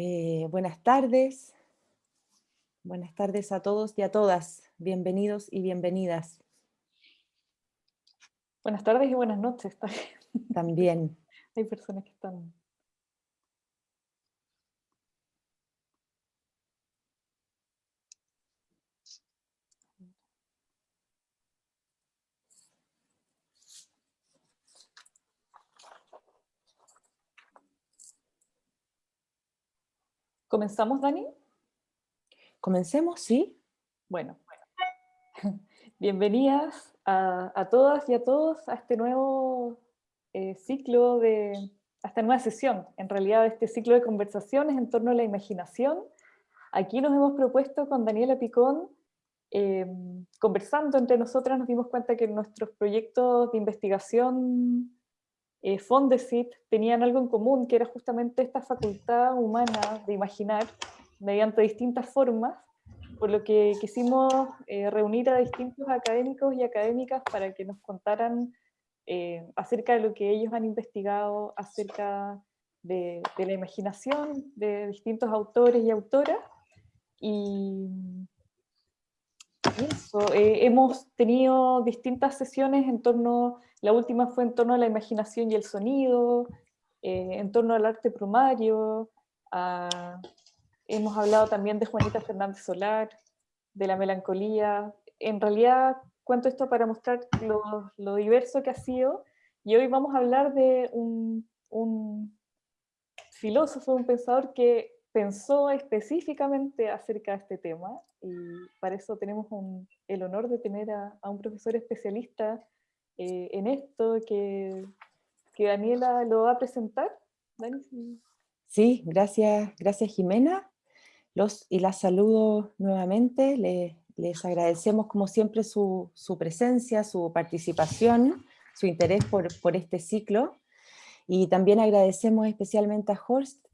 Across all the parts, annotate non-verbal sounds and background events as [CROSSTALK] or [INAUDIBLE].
Eh, buenas tardes. Buenas tardes a todos y a todas. Bienvenidos y bienvenidas. Buenas tardes y buenas noches. También. [LAUGHS] Hay personas que están... ¿Comenzamos, Dani? ¿Comencemos? Sí. Bueno, [LAUGHS] bienvenidas a, todas y a todos a este nuevo eh, ciclo de, a esta nueva sesión, en realidad este ciclo de conversaciones en torno a la imaginación. Aquí nos hemos propuesto con Daniela Picón, em, conversando entre nosotras nos dimos cuenta que nuestros proyectos de investigación eh, Fondesit tenían algo en común, que era justamente esta facultad humana de imaginar mediante distintas formas, por lo que quisimos eh, reunir a distintos académicos y académicas para que nos contaran eh, acerca de lo que ellos han investigado acerca de, de, la imaginación de distintos autores y autoras. Y, eh, hemos tenido distintas sesiones en torno, la última fue en torno a la imaginación y el sonido, eh, en torno al arte primario, hemos hablado también de Juanita Fernández Solar, de la melancolía. En realidad cuento esto para mostrar lo, lo diverso que ha sido, y hoy vamos a hablar de un, un filósofo, un pensador que pensó específicamente acerca de este tema y para eso tenemos el honor de tener a, un profesor especialista eh, en esto que, Daniela lo va a presentar. Sí, gracias, gracias Jimena. Y las saludo nuevamente. Les, agradecemos como siempre su, presencia, su participación, su interés por este ciclo. Y también agradecemos especialmente a Horst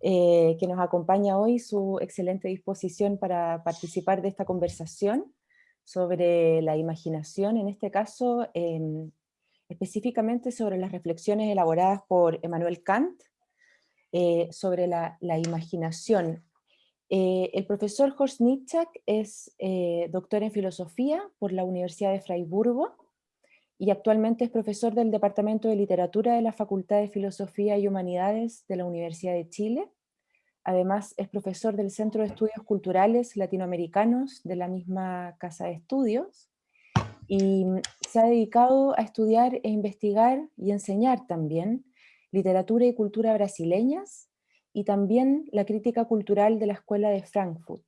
eh, que nos acompaña hoy, su excelente disposición para participar de esta conversación sobre la imaginación, en este caso específicamente sobre las reflexiones elaboradas por Emmanuel Kant eh, sobre la, imaginación. Eh, el profesor Horst Nitschak es doctor en filosofía por la Universidad de Freiburgo y actualmente es profesor del Departamento de Literatura de la Facultad de Filosofía y Humanidades de la Universidad de Chile. Además es profesor del Centro de Estudios Culturales Latinoamericanos de la misma Casa de Estudios y se ha dedicado a estudiar e investigar y enseñar también literatura y cultura brasileñas y también la crítica cultural de la Escuela de Frankfurt.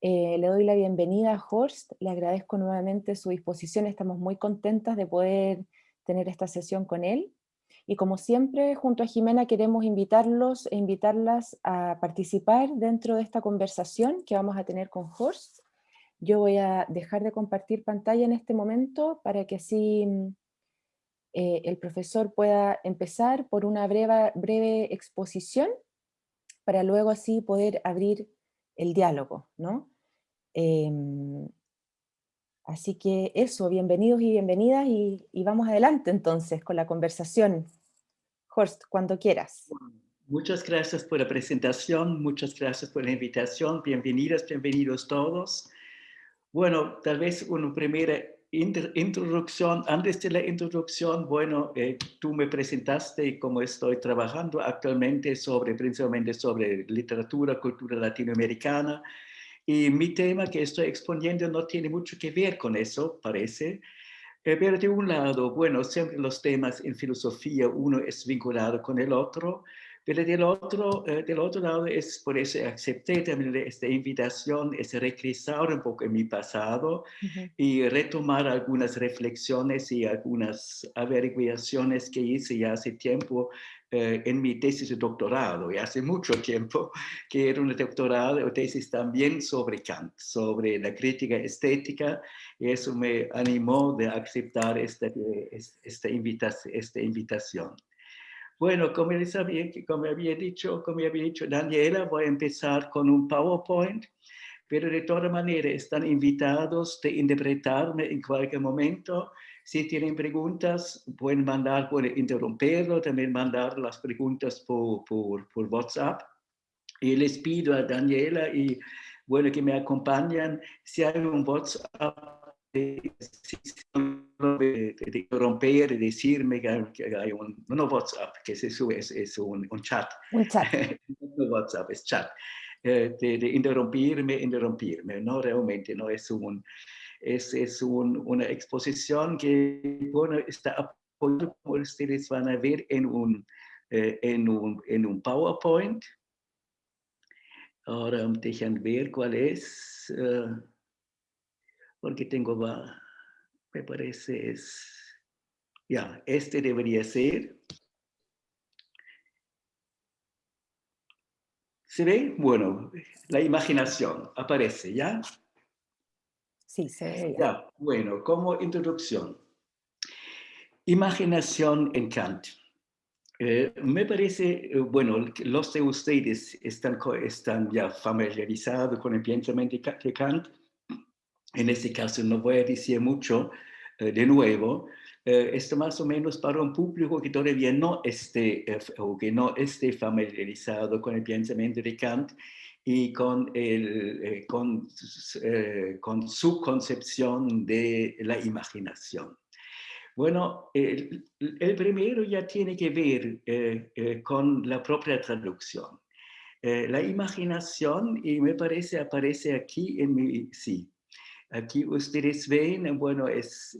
Eh, le doy la bienvenida a Horst, le agradezco nuevamente su disposición, estamos muy contentas de poder tener esta sesión con él. Y como siempre, junto a Jimena queremos invitarlos e invitarlas a participar dentro de esta conversación que vamos a tener con Horst. Yo voy a dejar de compartir pantalla en este momento para que así eh, el profesor pueda empezar por una breve exposición para luego así poder abrir el diálogo, ¿no? Em, así que eso, bienvenidos y bienvenidas y, vamos adelante entonces con la conversación. Horst, cuando quieras. Muchas gracias por la presentación, muchas gracias por la invitación, bienvenidas, bienvenidos todos. Bueno, tal vez una primera introducción, antes de la introducción, bueno, eh, tú me presentaste cómo estoy trabajando actualmente sobre, principalmente sobre literatura, cultura latinoamericana, y mi tema que estoy exponiendo no tiene mucho que ver con eso, parece, eh, pero de un lado, bueno, siempre los temas en filosofía uno es vinculado con el otro, pero del otro, eh, del otro lado es por eso acepté también esta invitación, es regresar un poco en mi pasado y retomar algunas reflexiones y algunas averiguaciones que hice ya hace tiempo eh, en mi tesis de doctorado, y hace mucho tiempo, [LAUGHS] que era una doctorado o tesis también sobre Kant, sobre la crítica estética, y eso me animó de aceptar esta, esta, invitación, esta invitación. Bueno, como, les había, como había dicho, como había dicho Daniela, voy a empezar con un PowerPoint, pero de todas maneras están invitados de interpretarme en cualquier momento. Si tienen preguntas, pueden mandar, pueden interrumpirlo, también mandar las preguntas por, por, por WhatsApp. Y les pido a Daniela y bueno, que me acompañan, si hay un WhatsApp de, romper, de decirme que hay un, no WhatsApp, que se sube, es, es un, un, chat. Un chat. [LAUGHS] no WhatsApp, es chat. Eh, de, de, interrumpirme, interrumpirme, no realmente, no es un, es, es un, una exposición que, bueno, está apoyada, como ustedes van a ver, en un, eh, en un, en un PowerPoint. Ahora dejan ver cuál es. Uh, porque tengo, me parece, es, ya, este debería ser. ¿Se ve? Bueno, la imaginación aparece, ¿ya? Sí, se ve. Ya, bueno, como introducción. Imaginación en Kant. Eh, me parece, eh, bueno, los de ustedes están, están ya familiarizados con el pensamiento de Kant, en este caso no voy a decir mucho de nuevo, eh, esto más o menos para un público que todavía no esté eh, o que no esté familiarizado con el pensamiento de Kant y con, el, con, su concepción de la imaginación. Bueno, el, el, primero ya tiene que ver con la propia traducción. la imaginación, y me parece, aparece aquí en mi, sí, Aquí ustedes ven, bueno, es,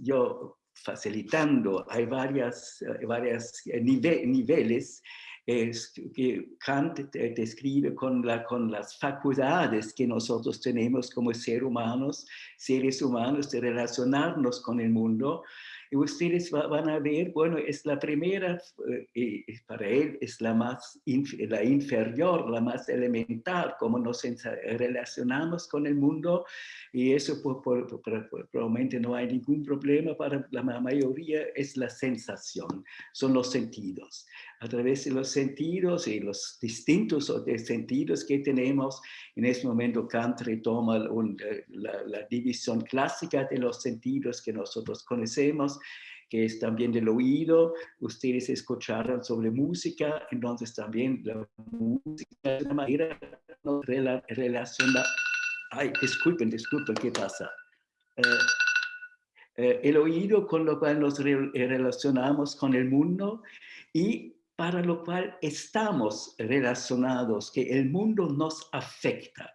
yo facilitando, hay varias, varias niveles es que Kant describe con las facultades que nosotros tenemos como seres humanos, seres humanos de relacionarnos con el mundo, y ustedes van a ver, bueno, es la primera, eh, para él es la más, la inferior, la más elemental, cómo nos relacionamos con el mundo, y eso probablemente no hay ningún problema para la mayoría, es la sensación, son los sentidos. A través de los sentidos y los distintos sentidos que tenemos, en este momento Kant retoma eh, la, la división clásica de los sentidos que nosotros conocemos, que es también del oído. Ustedes escucharon sobre música, entonces también la música de una manera relaciona. Ay, disculpen, disculpen, ¿qué pasa? Eh, eh, el oído con lo cual nos relacionamos con el mundo y para lo cual estamos relacionados, que el mundo nos afecta.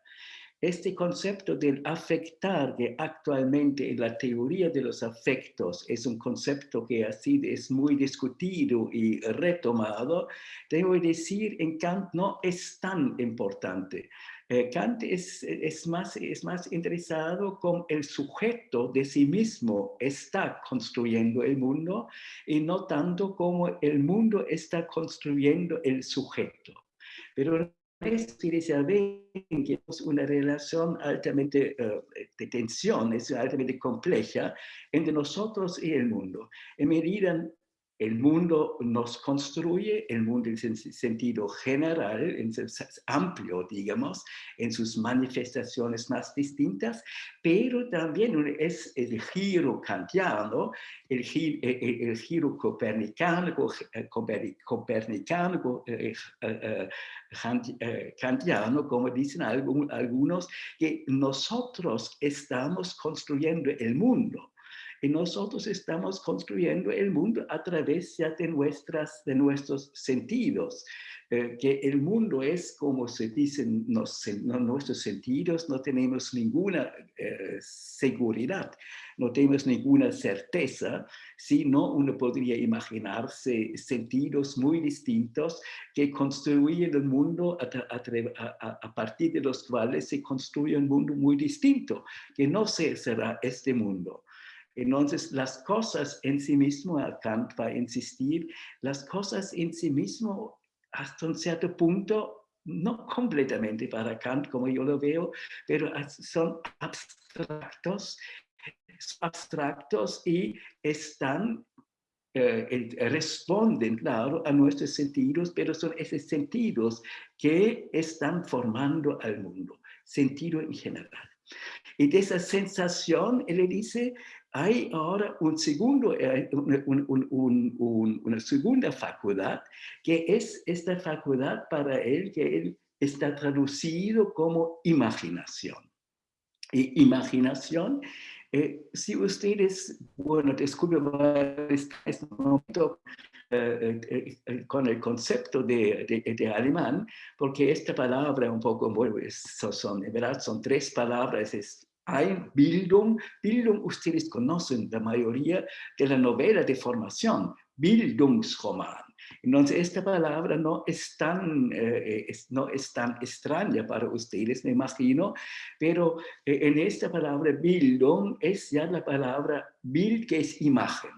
Este concepto del afectar que actualmente en la teoría de los afectos es un concepto que así es muy discutido y retomado, debo decir en Kant no es tan importante. Eh, Kant es, es, más, es más interesado con el sujeto de sí mismo está construyendo el mundo y no tanto como el mundo está construyendo el sujeto. Pero ven que es una relación altamente uh, de tensión, es altamente compleja entre nosotros y el mundo. En medida el mundo nos construye, el mundo en sentido general, en amplio, digamos, en sus manifestaciones más distintas, pero también es el giro kantiano, el, giro, eh, eh, el giro copernicano, eh, copernicano kantiano, como dicen algunos, que nosotros estamos construyendo el mundo y nosotros estamos construyendo el mundo a través ya de, nuestras, de nuestros sentidos. Eh, que el mundo es, como se dicen nos, nuestros sentidos, no tenemos ninguna eh, seguridad, no tenemos ninguna certeza, sino uno podría imaginarse sentidos muy distintos que construyen el mundo a, a, partir de los cuales se construye un mundo muy distinto, que no será este mundo. Entonces, las cosas en sí mismo, Kant va a insistir, las cosas en sí mismo, hasta un cierto punto, no completamente para Kant como yo lo veo, pero son abstractos, abstractos y están, eh, responden, claro, a nuestros sentidos, pero son esos sentidos que están formando al mundo, sentido en general. Y de esa sensación, él le dice, hay ahora un segundo, eh, una segunda facultad, que es esta facultad para él, que él está traducido como imaginación. Y imaginación, eh, si ustedes, bueno, descubren este momento eh, con el concepto de, de, alemán, porque esta palabra un poco, bueno, son, en verdad son tres palabras, es Ein Bildung. Bildung, ustedes conocen la mayoría de la novela de formación, Bildungsroman. Entonces, esta palabra no es, tan, eh, no es tan extraña para ustedes, me imagino, pero eh, en esta palabra Bildung es ya la palabra Bild, que es imagen.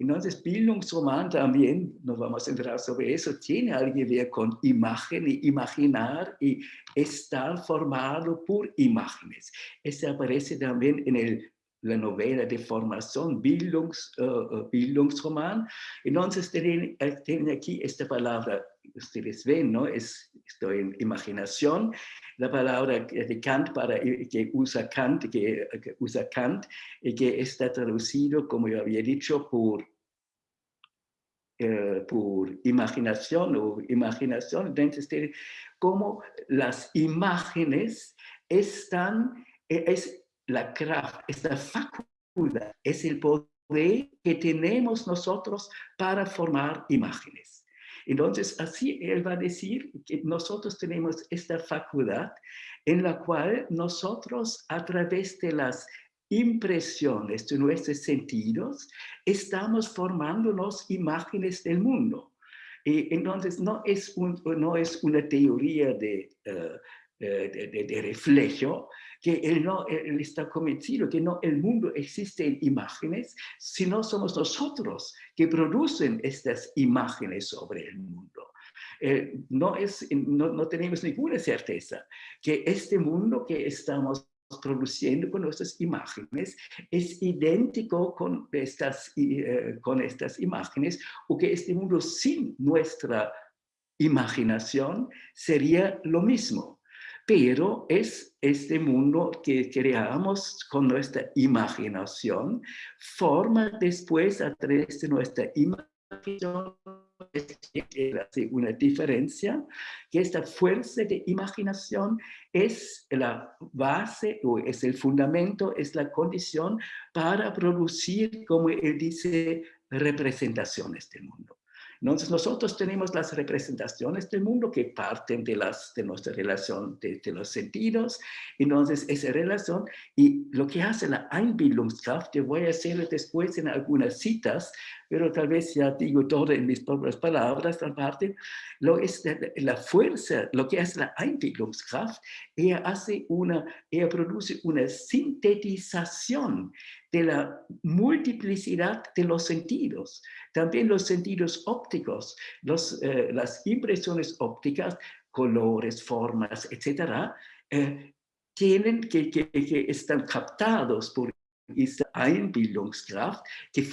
Entonces, Bildungsroman también, nos vamos a entrar sobre eso, tiene algo que ver con imagen y imaginar y estar formado por imágenes. Este aparece también en la novela de formación, Bildungs, uh, Bildungsroman. Entonces tienen, tienen, aquí esta palabra, ustedes ven, ¿no? Es, estoy en imaginación, la palabra de Kant para, que usa Kant, que, usa Kant, y que está traducido, como yo había dicho, por eh, por imaginación o imaginación, entonces como las imágenes están, e, es la craft, esta facultad, es el poder que tenemos nosotros para formar imágenes. Entonces, así él va a decir que nosotros tenemos esta facultad en la cual nosotros a través de las impresiones de nuestros sentidos estamos formándonos imágenes del mundo. Y entonces no es, no es una teoría de, uh, de, de, reflejo, que él, no, él está convencido que no el mundo existe en imágenes, sino somos nosotros que producen estas imágenes sobre el mundo. Eh, no, es, no, no tenemos ninguna certeza que este mundo que estamos produciendo con nuestras imágenes es idéntico con estas, eh, con estas imágenes o que este mundo sin nuestra imaginación sería lo mismo. Pero es este mundo que creamos con nuestra imaginación, forma después a través de nuestra imaginación una diferencia, que esta fuerza de imaginación es la base o es el fundamento, es la condición para producir, como él dice, representaciones del mundo. Entonces nosotros tenemos las representaciones del mundo que parten de, las, de nuestra relación de, los sentidos. Entonces esa relación y lo que hace la Einbildungskraft, yo voy a hacerlo después en algunas citas, pero tal vez ya digo todo en mis propias palabras, aparte, lo es la, fuerza, lo que hace la Einbildungskraft, ella hace una, ella produce una sintetización de la multiplicidad de los sentidos. También los sentidos ópticos, los, eh, las impresiones ópticas, colores, formas, etcétera, eh, tienen que, que, que, están captados por esa Einbildungskraft que,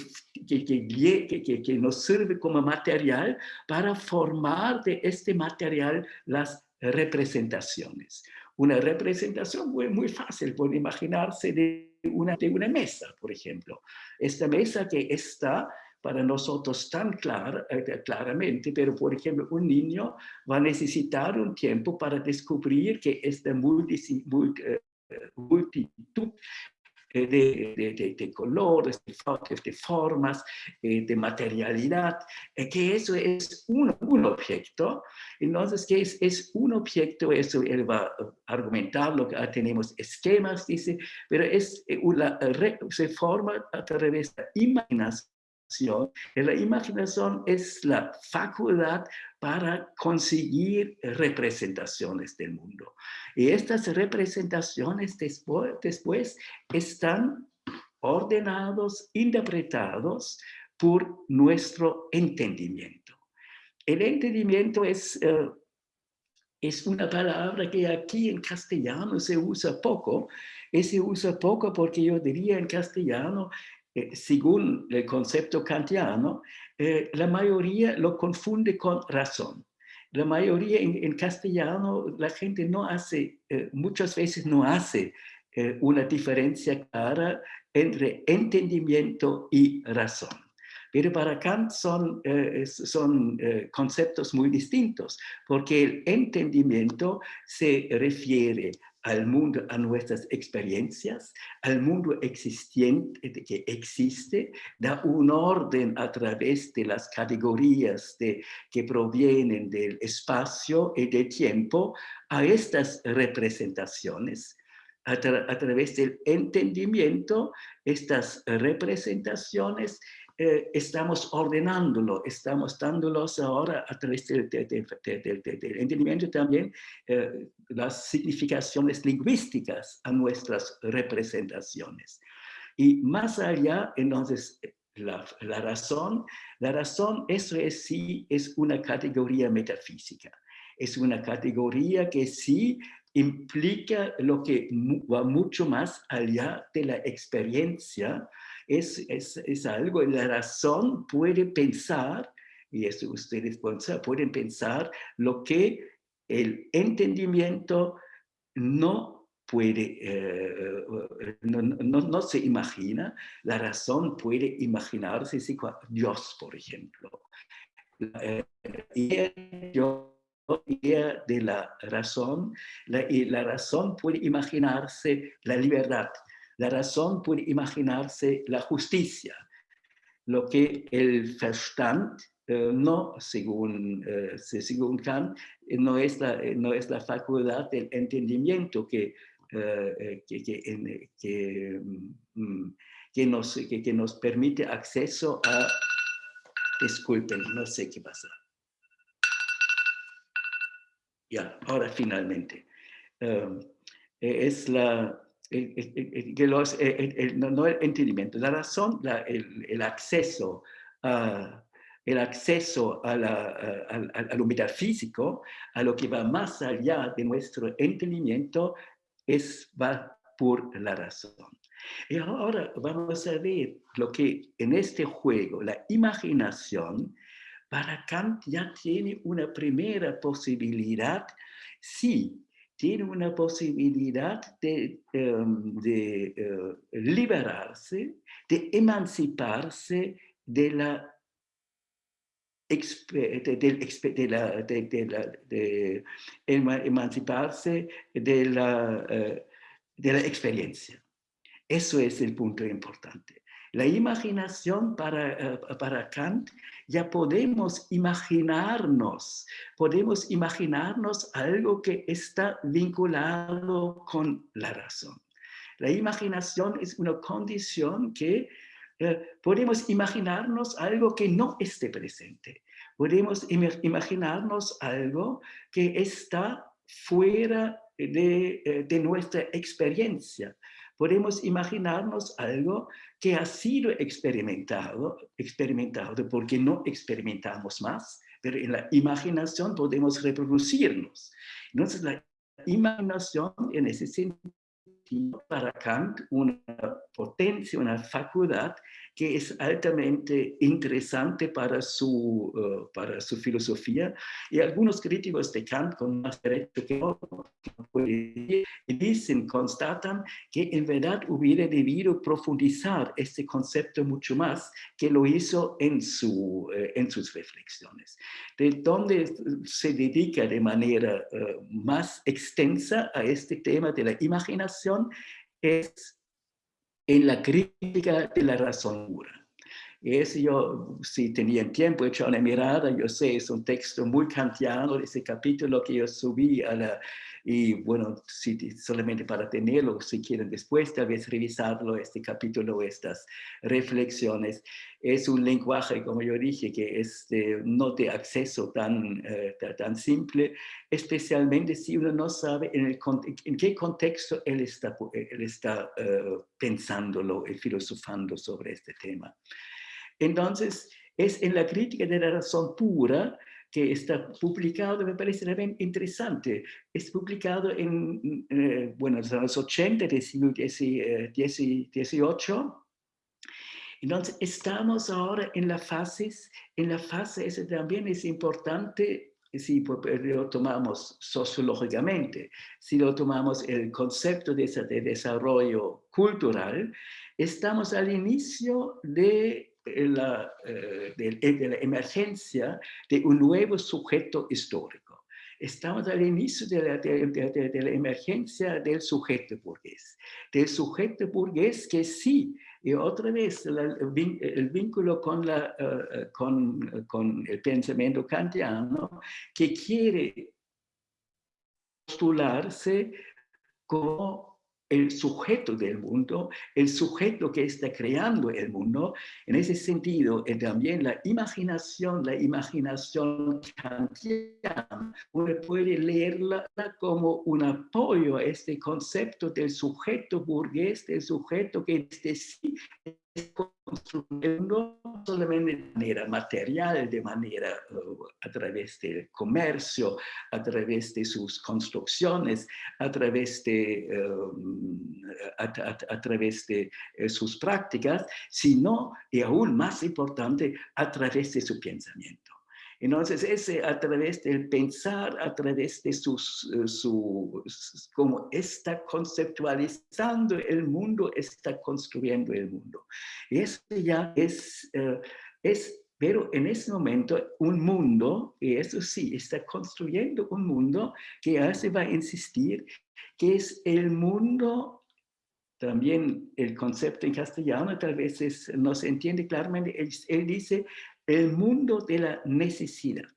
que, que, nos sirve como material para formar de este material las representaciones. Una representación muy, muy fácil, puede imaginarse de una, de una mesa, por ejemplo. Esta mesa que está para nosotros tan clara, eh, claramente, pero por ejemplo un niño va a necesitar un tiempo para descubrir que esta multitud eh, de, de, colores, de, formas, eh, de materialidad, que eso es un, un, objeto. Entonces, ¿qué es? Es un objeto, eso él va a argumentar, lo que ah, tenemos esquemas, dice, pero es una, se forma a través de imaginación la imaginación es la facultad para conseguir representaciones del mundo. Y estas representaciones después, después están ordenados, interpretados por nuestro entendimiento. El entendimiento es, eh, es una palabra que aquí en castellano se usa poco, y se usa poco porque yo diría en castellano eh, según el concepto kantiano, eh, la mayoría lo confunde con razón. La mayoría en, castellano, la gente no hace, eh, muchas veces no hace una diferencia clara entre entendimiento y razón. Pero para Kant son, son conceptos muy distintos, porque el entendimiento se refiere al mundo, a nuestras experiencias, al mundo existente que existe, da un orden a través de las categorías de, que provienen del espacio y del tiempo a estas representaciones. A, a través del entendimiento, estas representaciones eh, estamos ordenándolo, estamos dándolos ahora a través del, entendimiento también eh, las significaciones lingüísticas a nuestras representaciones. Y más allá, entonces, la, la, razón, la razón, eso es sí, es una categoría metafísica. Es una categoría que sí implica lo que va mucho más allá de la experiencia, es, es, es algo, la razón puede pensar, y eso ustedes pueden pensar, lo que el entendimiento no puede, eh, no, no, no, se imagina, la razón puede imaginarse, Dios, por ejemplo. Idea de la razón, la, la razón puede imaginarse la libertad, la razón puede imaginarse la justicia, lo que el Verstand eh, no, según, eh, según Kant, no es, la, no es la facultad del entendimiento que, eh, que, que, mm, que, nos, que, nos permite acceso a... Disculpen, no sé qué pasa. Ya, ahora finalmente. es la, que los, el, no el entendimiento, la razón, el, acceso a, el acceso a, la, a, lo metafísico, a lo que va más allá de nuestro entendimiento, es, va por la razón. Y ahora vamos a ver lo que en este juego, la imaginación, para Kant ya tiene una primera posibilidad, sí, tiene una posibilidad de, em, de eh, liberarse, de emanciparse de la de, la, de, emanciparse de la, eh, de la experiencia. Eso es el punto importante. La imaginación para, eh, para Kant, ya podemos imaginarnos, podemos imaginarnos algo que está vinculado con la razón. La imaginación es una condición que eh, podemos imaginarnos algo que no esté presente. Podemos imaginarnos algo que está fuera de, eh, de nuestra experiencia podemos imaginarnos algo que ha sido experimentado, experimentado porque no experimentamos más, pero en la imaginación podemos reproducirnos. Entonces la imaginación en ese sentido para Kant una potencia, una facultad que es altamente interesante para su, uh, para su filosofía. Y algunos críticos de Kant, con más derecho que otros, dicen, constatan que en verdad hubiera debido profundizar este concepto mucho más que lo hizo en, su, uh, en sus reflexiones. De donde se dedica de manera uh, más extensa a este tema de la imaginación es en la crítica de la razón pura. Ese yo, si tenía tiempo, hecho una mirada, yo sé, es un texto muy kantiano, ese capítulo que yo subí a la, y bueno, si, solamente para tenerlo, si quieren después tal vez revisarlo, este capítulo, estas reflexiones. Es un lenguaje, como yo dije, que es no de acceso tan, eh, tan simple, especialmente si uno no sabe en, el, en qué contexto él está, él está uh, pensándolo y filosofando sobre este tema. Entonces, es en la crítica de la razón pura que está publicado, me parece también interesante. Es publicado en, eh, bueno, en los 80 del siglo XVIII. Eh, Entonces, estamos ahora en la fase, en la fase, ese también es importante si lo tomamos sociológicamente, si lo tomamos el concepto de, de desarrollo cultural, estamos al inicio de la, eh, de, la emergencia de un nuevo sujeto histórico. Estamos al inicio de la, de la, emergencia del sujeto burgués, del sujeto burgués que sí, y otra vez el vínculo con, la, eh, con, con el pensamiento kantiano, que quiere postularse como el sujeto del mundo, el sujeto que está creando el mundo. En ese sentido, eh, también la imaginación, la imaginación kantiana, uno puede leerla como un apoyo a este concepto del sujeto burgués, del sujeto que desde sí construyendo solamente de manera material, de manera uh, a través del comercio, a través de sus construcciones, a través de, um, a, través de eh, sus prácticas, sino, y aún más importante, a través de su pensamiento. Entonces, ese a través del pensar, a través de sus, eh, su, como está conceptualizando el mundo, está construyendo el mundo. Y eso ya es, eh, es pero en ese momento un mundo, y eso sí, está construyendo un mundo que ya se va a insistir, que es el mundo, también el concepto en castellano tal vez no se entiende claramente, él dice el mundo de la necesidad.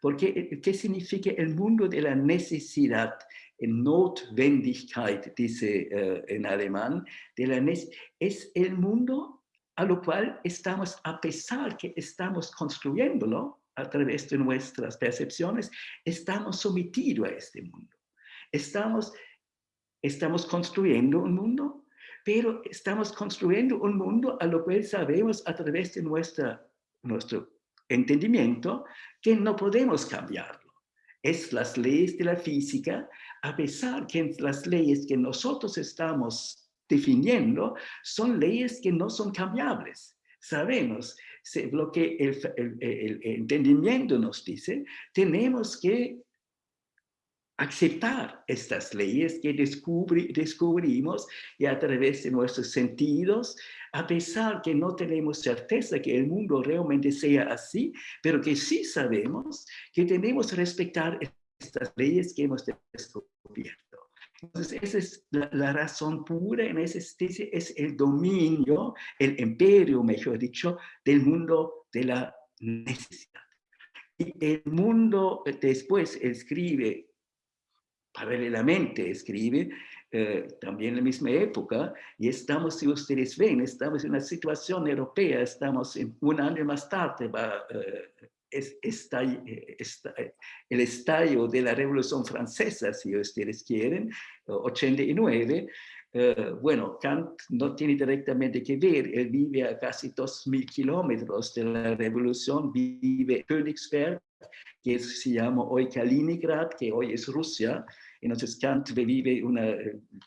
Porque, eh, ¿qué significa el mundo de la necesidad? Notwendigkeit, dice uh, en alemán, de la es el mundo a lo cual estamos, a pesar que estamos construyéndolo a través de nuestras percepciones, estamos sometidos a este mundo. Estamos, estamos construyendo un mundo, pero estamos construyendo un mundo a lo cual sabemos a través de nuestra nuestro entendimiento que no podemos cambiarlo. Es las leyes de la física, a pesar que las leyes que nosotros estamos definiendo son leyes que no son cambiables. Sabemos lo que el entendimiento nos dice, tenemos que aceptar estas leyes que descubrimos y a través de nuestros sentidos, a pesar que no tenemos certeza que el mundo realmente sea así, pero que sí sabemos que tenemos que respetar estas leyes que hemos descubierto. Entonces, esa es la, razón pura en ese es el dominio, el imperio, mejor dicho, del mundo de la necesidad. Y el mundo después escribe paralelamente escribe, eh, también en la misma época, y estamos, si ustedes ven, estamos en una situación europea, estamos en un año más tarde, va, eh, es, eh, está, el estallo de la Revolución Francesa, si ustedes quieren, 89, bueno, Kant no tiene directamente que ver, él vive a casi 2.000 kilómetros de la revolución, vive Königsberg, que se llama hoy Kaliningrad, que hoy es Rusia. Entonces Kant vive una,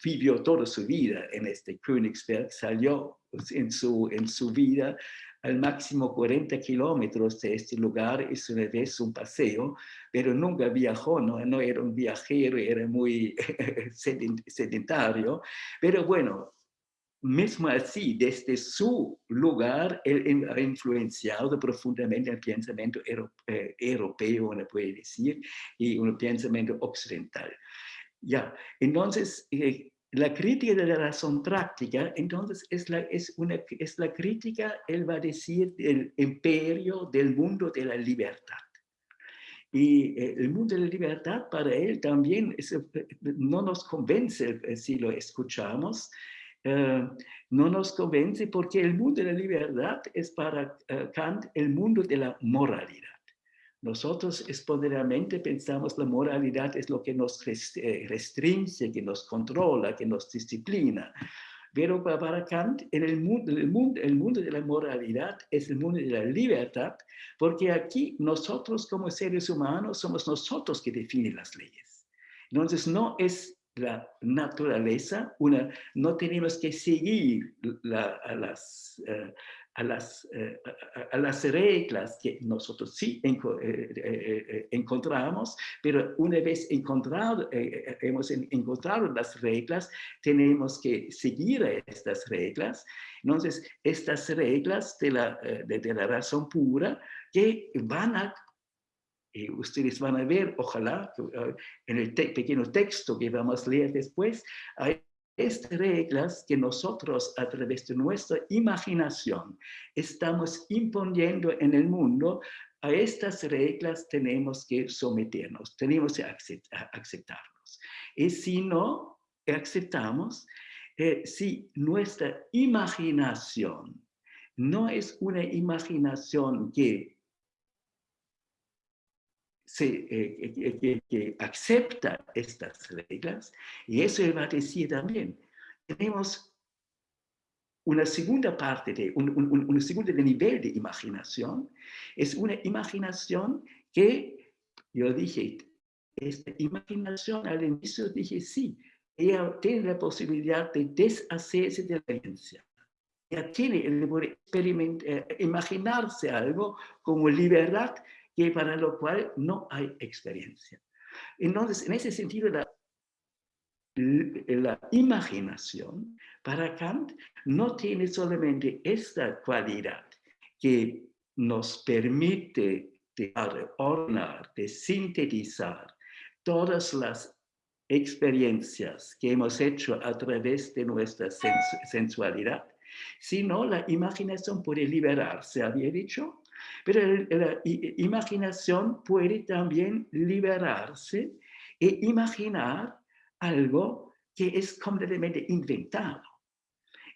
vivió toda su vida en este Königsberg, salió en su, en su vida al máximo 40 kilómetros de este lugar, es una vez un paseo, pero nunca viajó, no, no era un viajero, era muy [LAUGHS] sedentario, pero bueno, mismo así, desde su lugar, él ha influenciado profundamente el pensamiento eh, europeo, uno puede decir, y un pensamiento occidental. Ya, entonces, eh, la crítica de la razón práctica, entonces, es la, es, una, es la crítica, él va a decir, del imperio del mundo de la libertad. Y eh, el mundo de la libertad para él también no nos convence si lo escuchamos, eh, no nos convence porque el mundo de la libertad es para eh, Kant el mundo de la moralidad. Nosotros espontáneamente pensamos la moralidad es lo que nos eh, restringe, que nos controla, que nos disciplina. Pero para Kant, en el, mundo, el, mundo, el mundo de la moralidad es el mundo de la libertad, porque aquí nosotros como seres humanos somos nosotros que definen las leyes. Entonces no es la naturaleza, una, no tenemos que seguir las, eh, a las, eh, a, las reglas que nosotros sí eh, eh, encontramos, pero una vez encontrado, hemos encontrado las reglas, tenemos que seguir estas reglas. Entonces, estas reglas de la, de, la razón pura que van a ustedes van a ver, ojalá, en el pequeño texto que vamos a leer después, hay estas reglas que nosotros a través de nuestra imaginación estamos imponiendo en el mundo, a estas reglas tenemos que someternos, tenemos que aceptarnos. Y si no aceptamos, eh, si nuestra imaginación no es una imaginación que eh, que, acepta estas reglas, y eso va a decir también, tenemos una segunda parte, de, un, un, segundo nivel de imaginación, es una imaginación que, yo dije, esta imaginación al inicio dije sí, ella tiene la posibilidad de deshacerse de la experiencia. Ella tiene el eh, imaginarse algo como libertad que para lo cual no hay experiencia. Entonces, en ese sentido, la, imaginación para Kant no tiene solamente esta cualidad que nos permite de ordenar, de sintetizar todas las experiencias que hemos hecho a través de nuestra sensualidad, sino la imaginación puede liberarse, había dicho, pero la imaginación puede también liberarse e imaginar algo que es completamente inventado.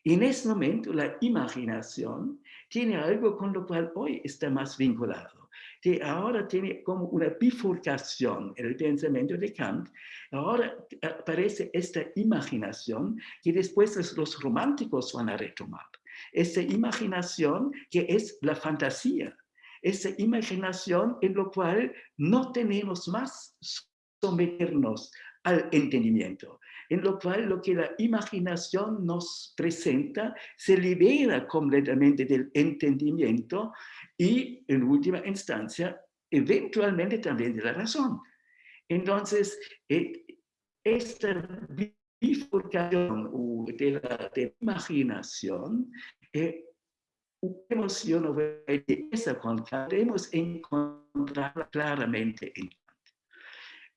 En ese momento la imaginación tiene algo con lo cual hoy está más vinculado. Que ahora tiene como una bifurcación el pensamiento de Kant. Ahora aparece esta imaginación que después los románticos van a retomar esa imaginación que es la fantasía, esa imaginación en lo cual no tenemos más someternos al entendimiento, en lo cual lo que la imaginación nos presenta se libera completamente del entendimiento y en última instancia eventualmente también de la razón. Entonces, eh, esta bifurcación de la imaginación eh, emoción o esa con podemos encontrarla claramente en Kant.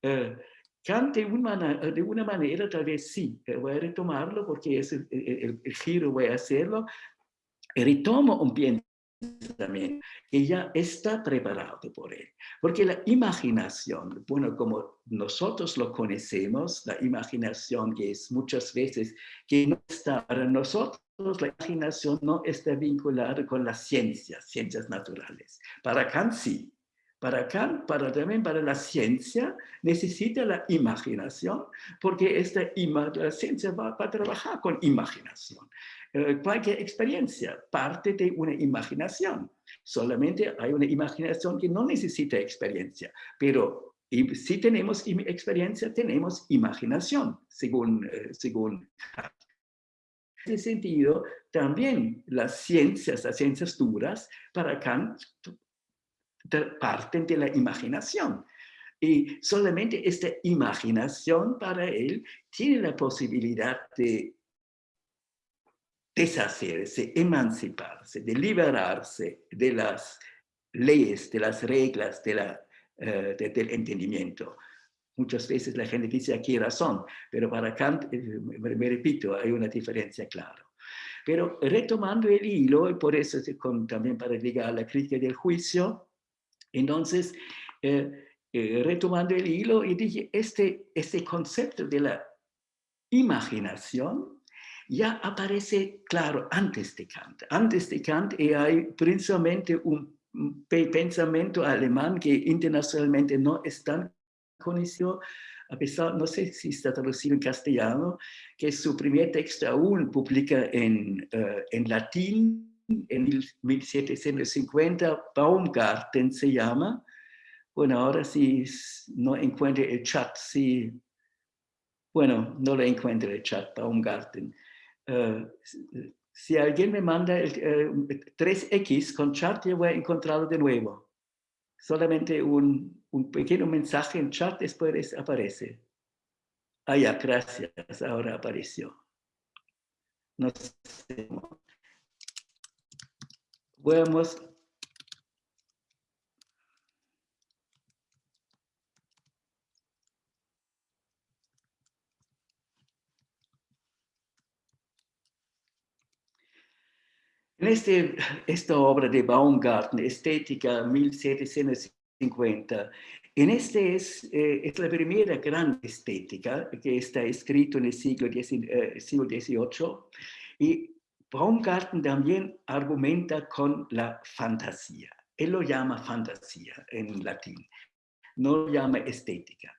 Eh, Kant de una, de una, manera, tal vez sí, eh, voy a retomarlo porque es el, el, el, giro, voy a hacerlo, retomo un también, que ya está preparado por él. Porque la imaginación, bueno, como nosotros lo conocemos, la imaginación que es muchas veces que no está para nosotros, la imaginación no está vinculada con las ciencias, ciencias naturales. Para Kant sí. Para Kant, para, también para la ciencia, necesita la imaginación, porque esta la ciencia va, va a trabajar con imaginación. Eh, cualquier experiencia parte de una imaginación. Solamente hay una imaginación que no necesita experiencia, pero si tenemos experiencia, tenemos imaginación, según, eh, según En ese sentido, también las ciencias, las ciencias duras, para Kant, parten de la imaginación. Y solamente esta imaginación para él tiene la posibilidad de deshacerse, emanciparse, de liberarse de las leyes, de las reglas de la, eh, del entendimiento. Muchas veces la gente dice aquí razón, pero para Kant, eh, me, repito, hay una diferencia clara. Pero retomando el hilo, y por eso con, también para llegar a la crítica del juicio, entonces, eh, retomando el hilo, y dije, este, este concepto de la imaginación ya aparece claro antes de Kant. Antes de Kant hay principalmente un pensamiento alemán que internacionalmente no es tan conocido, a pesar, no sé si está traducido en castellano, que su primer texto aún publica en, eh, en latín, en 1750, Baumgarten se llama. Bueno, ahora si no encuentro el chat, si, bueno, no le encuentro el chat, Baumgarten. Eh, si alguien me manda el, 3X con chat, yo voy a encontrarlo de nuevo. Solamente un, un pequeño mensaje en chat después aparece. Ah, ya, gracias. Ahora apareció. No sé. En este, esta obra de Baumgarten, Estética 1750, en este es, eh, es la primera gran estética que está escrito en el siglo, XVIII, eh, y Baumgarten también argumenta con la fantasía. Él lo llama fantasía en latín, no lo llama estética.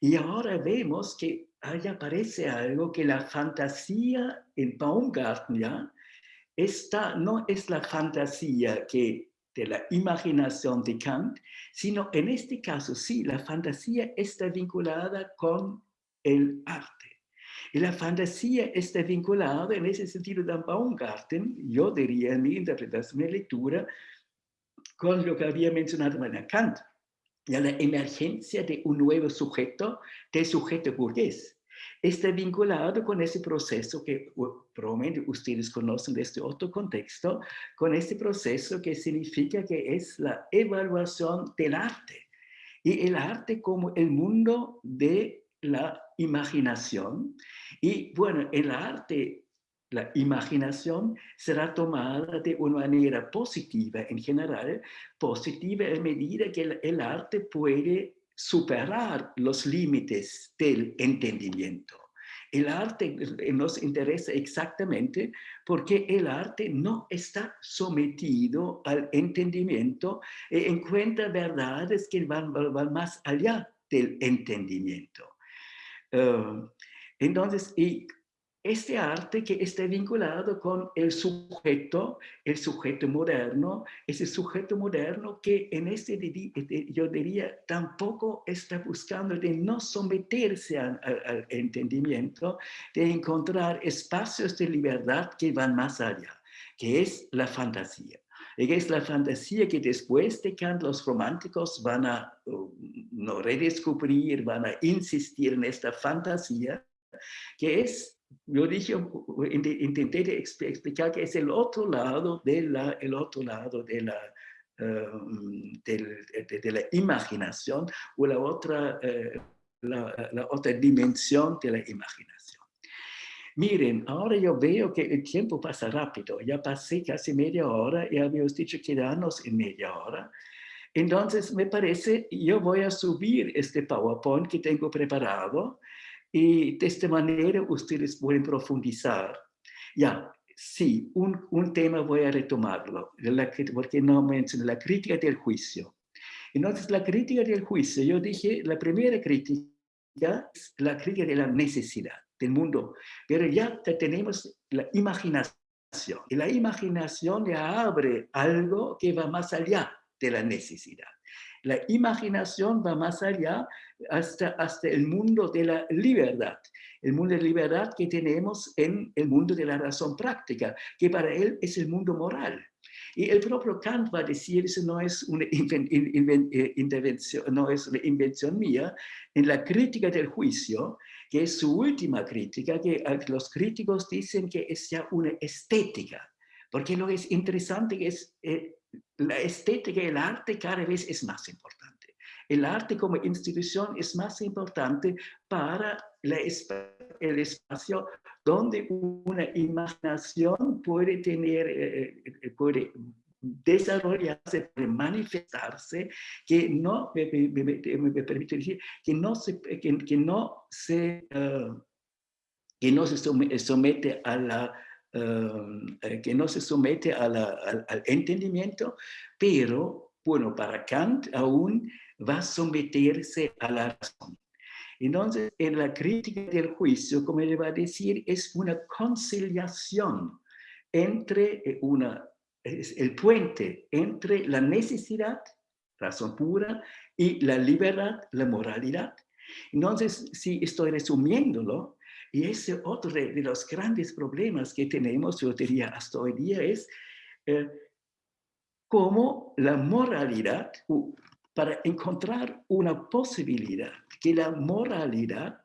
Y ahora vemos que ahí aparece algo que la fantasía en Baumgarten ya esta no es la fantasía que de la imaginación de Kant, sino en este caso sí, la fantasía está vinculada con el arte. Y la fantasía está vinculada en ese sentido de Baumgarten, yo diría en mi interpretación, mi lectura, con lo que había mencionado en Kant, ya la emergencia de un nuevo sujeto, del sujeto burgués está vinculado con ese proceso que probablemente ustedes conocen de este otro contexto, con este proceso que significa que es la evaluación del arte. Y el arte como el mundo de la imaginación. Y bueno, el arte, la imaginación será tomada de una manera positiva en general, positiva en medida que el arte puede superar los límites del entendimiento. El arte nos interesa exactamente porque el arte no está sometido al entendimiento e encuentra verdades que van, más allá del entendimiento. Eh, entonces, y este arte que está vinculado con el sujeto, el sujeto moderno, ese sujeto moderno que en este, yo diría, tampoco está buscando de no someterse al, al entendimiento, de encontrar espacios de libertad que van más allá, que es la fantasía. Y es la fantasía que después de Kant los románticos van a uh, no redescubrir, van a insistir en esta fantasía, que es yo dije, intenté explicar que es el otro lado de la, el otro lado de la, um, de, la imaginación o la otra, eh, la, otra dimensión de la imaginación. Miren, ahora yo veo que el tiempo pasa rápido. Ya pasé casi media hora y habíamos dicho quedarnos en media hora. Entonces, me parece, yo voy a subir este PowerPoint que tengo preparado y de esta manera ustedes pueden profundizar. Ya, sí, un, un tema voy a retomarlo, la, porque no mencioné la crítica del juicio. Entonces, la crítica del juicio, yo dije, la primera crítica es la crítica de la necesidad del mundo, pero ya tenemos la imaginación, y la imaginación ya abre algo que va más allá de la necesidad. La imaginación va más allá hasta, hasta el mundo de la libertad, el mundo de libertad que tenemos en el mundo de la razón práctica, que para él es el mundo moral. Y el propio Kant va a decir, eso no es una eh, intervención, no es una invención mía, en la crítica del juicio, que es su última crítica, que los críticos dicen que es ya una estética, porque lo que es interesante es eh, la estética el arte cada vez es más importante. El arte como institución es más importante para el espacio donde una imaginación puede tener, eh, eh, puede desarrollarse, manifestarse, que no, me, permite decir, que no se, que, no se, que no se somete a la eh, que no se somete al, al, entendimiento, pero, bueno, para Kant aún va a someterse a la razón. Entonces, en la crítica del juicio, como él va a decir, es una conciliación entre eh, una, es el puente entre la necesidad, razón pura, y la libertad, la moralidad. Entonces, si estoy resumiéndolo, Y ese otro de, los grandes problemas que tenemos, yo diría hasta hoy día, es eh, cómo la moralidad, para encontrar una posibilidad que la moralidad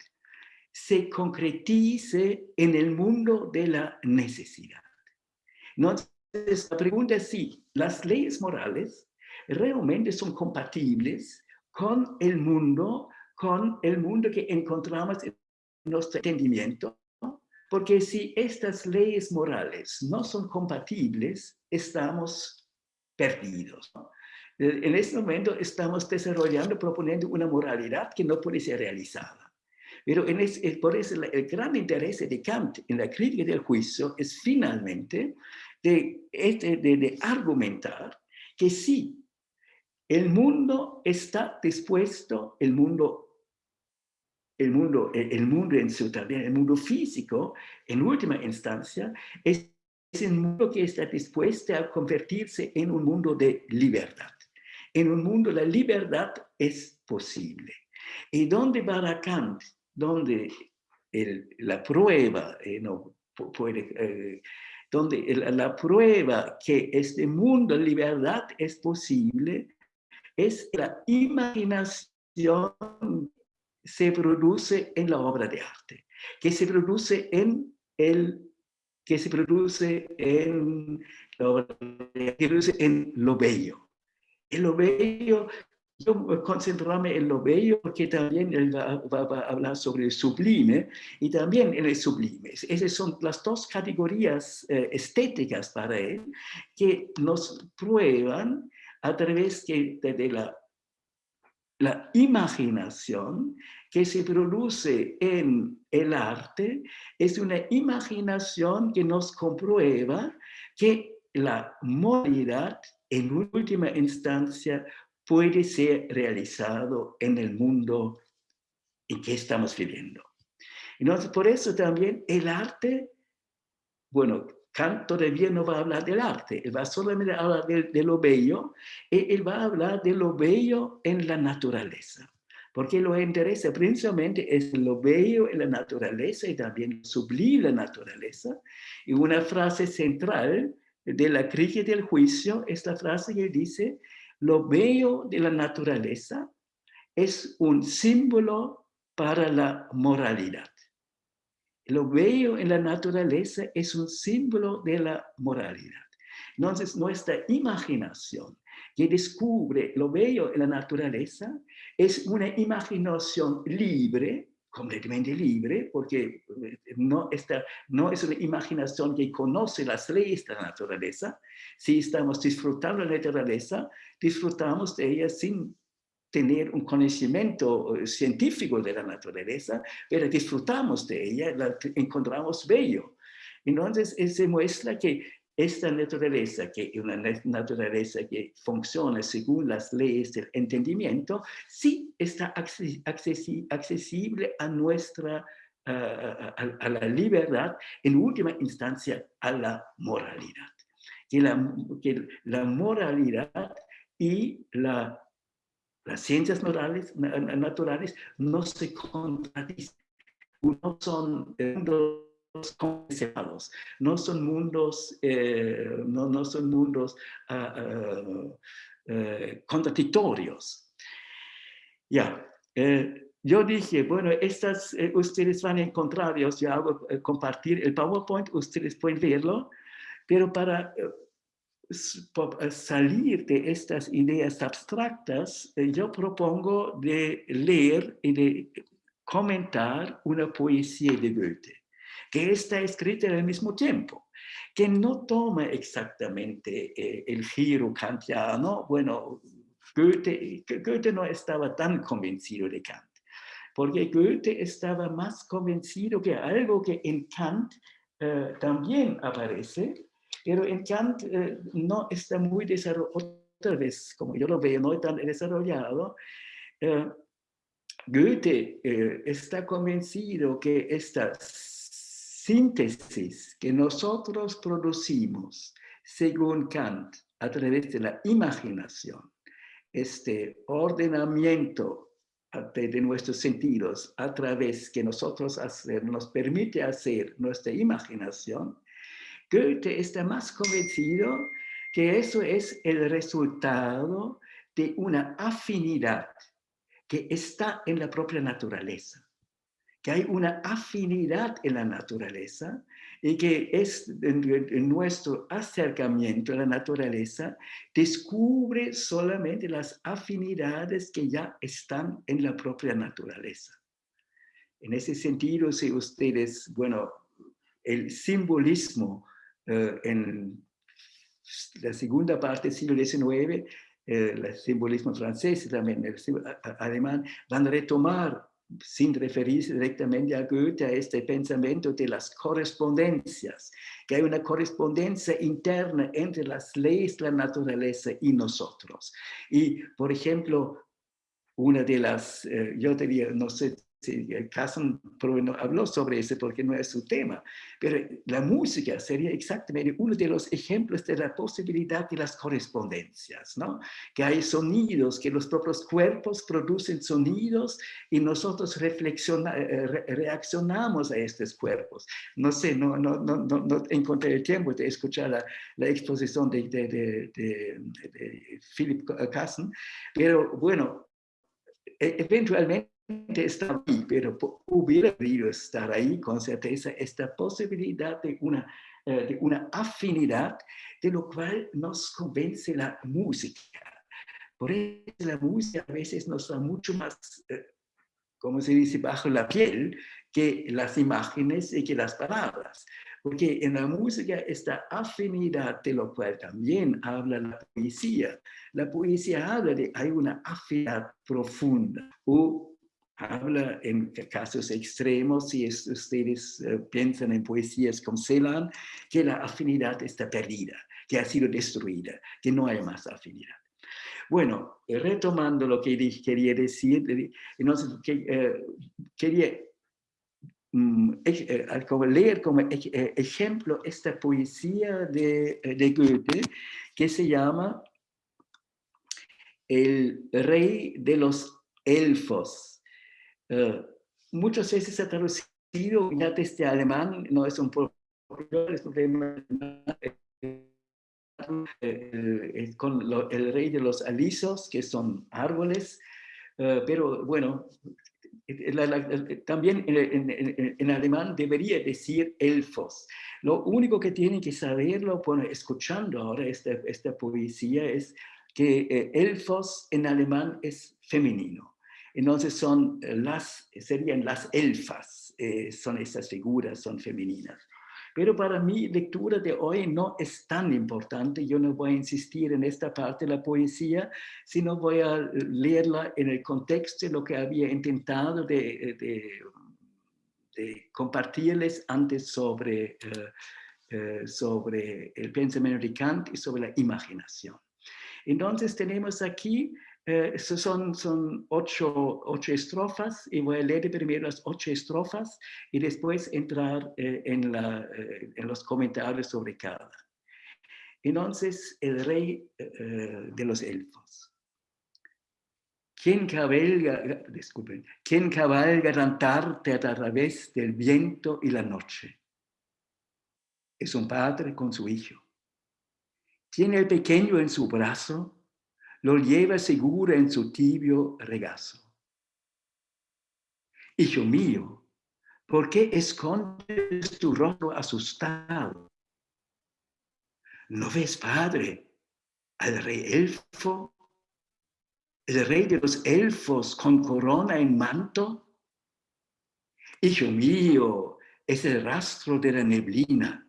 se concretice en el mundo de la necesidad. Entonces, la pregunta es si las leyes morales realmente son compatibles con el mundo, con el mundo que encontramos en nuestro entendimiento, porque si estas leyes morales no son compatibles, estamos perdidos. En este momento estamos desarrollando, proponiendo una moralidad que no puede ser realizada. Pero en por eso el, gran interés de Kant en la crítica del juicio es finalmente de, este, de, de argumentar que sí, el mundo está dispuesto, el mundo el mundo, el mundo en su también, el mundo físico, en última instancia, es, el mundo que está dispuesto a convertirse en un mundo de libertad. En un mundo la libertad es posible. ¿Y dónde va Kant? Donde la prueba eh, no puede... Eh, donde la prueba que este mundo de libertad es posible es la imaginación se produce en la obra de arte, que se produce en el que se produce en, en lo bello. En lo bello, yo concentrarme en lo bello porque también él va, a hablar sobre el sublime y también en el sublime. Esas son las dos categorías eh, estéticas para él que nos prueban a través de la la imaginación que se produce en el arte es una imaginación que nos comprueba que la moralidad en última instancia puede ser realizado en el mundo en que estamos viviendo. Entonces, por eso también el arte, bueno, Kant todavía no va a hablar del arte, él va solamente a hablar de, lo bello, y él va a hablar de lo bello en la naturaleza, porque lo que interesa principalmente es lo bello en la naturaleza y también sublime la naturaleza. Y una frase central de la crítica del juicio es la frase que dice, lo bello de la naturaleza es un símbolo para la moralidad. Lo bello en la naturaleza es un símbolo de la moralidad. Entonces, nuestra imaginación que descubre lo bello en la naturaleza es una imaginación libre, completamente libre, porque eh, no, está, no es una imaginación que conoce las leyes de la naturaleza. Si estamos disfrutando de la naturaleza, disfrutamos de ella sin tener un conocimiento eh, científico de la naturaleza, pero disfrutamos de ella, la encontramos bello. Entonces, se muestra que esta naturaleza, que es una naturaleza que funciona según las leyes del entendimiento, sí está accesible a nuestra, a, la libertad, en última instancia a la moralidad. Que la, que la moralidad y la las ciencias naturales, no se contradicen, no son mundos separados, no son mundos, eh, no, no, son mundos ah, ah, eh, contradictorios. Ya, eh, yo dije, bueno, estas ustedes van a encontrar, yo hago compartir el PowerPoint, ustedes pueden verlo, pero para eh, salir de estas ideas abstractas, eh, yo propongo de leer y de comentar una poesía de Goethe, que está escrita al mismo tiempo, que no toma exactamente eh, el giro kantiano. Bueno, Goethe, Goethe no estaba tan convencido de Kant, porque Goethe estaba más convencido que algo que en Kant también aparece, pero en Kant eh, no está muy desarrollado, otra vez, como yo lo veo, no tan desarrollado. Eh, Goethe eh, está convencido que esta síntesis que nosotros producimos, según Kant, a través de la imaginación, este ordenamiento de, nuestros sentidos a través que nosotros nos permite hacer nuestra imaginación, Goethe está más convencido que eso es el resultado de una afinidad que está en la propia naturaleza, que hay una afinidad en la naturaleza y que es en, nuestro acercamiento a la naturaleza, descubre solamente las afinidades que ya están en la propia naturaleza. En ese sentido, si ustedes, bueno, el simbolismo eh, en la segunda parte del siglo XIX, eh, el simbolismo francés y también el alemán, van a retomar sin referirse directamente a Goethe, a este pensamiento de las correspondencias, que hay una correspondencia interna entre las leyes la naturaleza y nosotros. Y, por ejemplo, una de las, eh, yo diría, no sé Sí, Casson no habló sobre eso porque no es su tema, pero la música sería exactamente uno de los ejemplos de la posibilidad de las correspondencias, ¿no? Que hay sonidos, que los propios cuerpos producen sonidos y nosotros reflexiona, eh, reaccionamos a estos cuerpos. No sé, no, no, no, no, encontré el tiempo de escuchar la, la exposición de, de, de, de Philip Casson, pero bueno, e, eventualmente está ahí, pero hubiera podido estar ahí con certeza esta posibilidad de una, eh, de una afinidad, de lo cual nos convence la música. Por eso la música a veces nos da mucho más, eh, como se dice, bajo la piel, que las imágenes y que las palabras. Porque en la música esta afinidad de lo cual también habla la poesía. La poesía habla de, hay una afinidad profunda o habla en casos extremos, si ustedes eh, piensan en poesías como Celan, que la afinidad está perdida, que ha sido destruida, que no hay más afinidad. Bueno, eh, retomando lo que quería decir, entonces eh, quería mm, leer como ejemplo esta poesía de, de Goethe que se llama El rey de los elfos eh, muchas veces se ha traducido ya desde alemán, no es un problema, eh, con el rey de los alisos, que son árboles, eh, pero bueno, también en, alemán debería decir elfos. Lo único que tienen que saberlo, bueno, escuchando ahora esta, esta poesía, es que elfos en alemán es femenino. Entonces son eh, las, serían las elfas, eh, son estas figuras, son femeninas. Pero para mi lectura de hoy no es tan importante, yo no voy a insistir en esta parte de la poesía, sino voy a leerla en el contexto de lo que había intentado de, de, compartirles antes sobre, eh, sobre el pensamiento de Kant y sobre la imaginación. Entonces tenemos aquí eh, son, son ocho, ocho, estrofas y voy a leer primero las ocho estrofas y después entrar eh, en, la, eh, en, los comentarios sobre cada. Entonces, el rey de los elfos. ¿Quién cabalga, disculpen, ¿quién cabalga cantarte a través del viento y la noche? Es un padre con su hijo. Tiene el pequeño en su brazo lo lleva seguro en su tibio regazo. Hijo mío, ¿por qué escondes tu rostro asustado? ¿No ves, padre, al rey elfo? ¿El rey de los elfos con corona en manto? Hijo mío, es el rastro de la neblina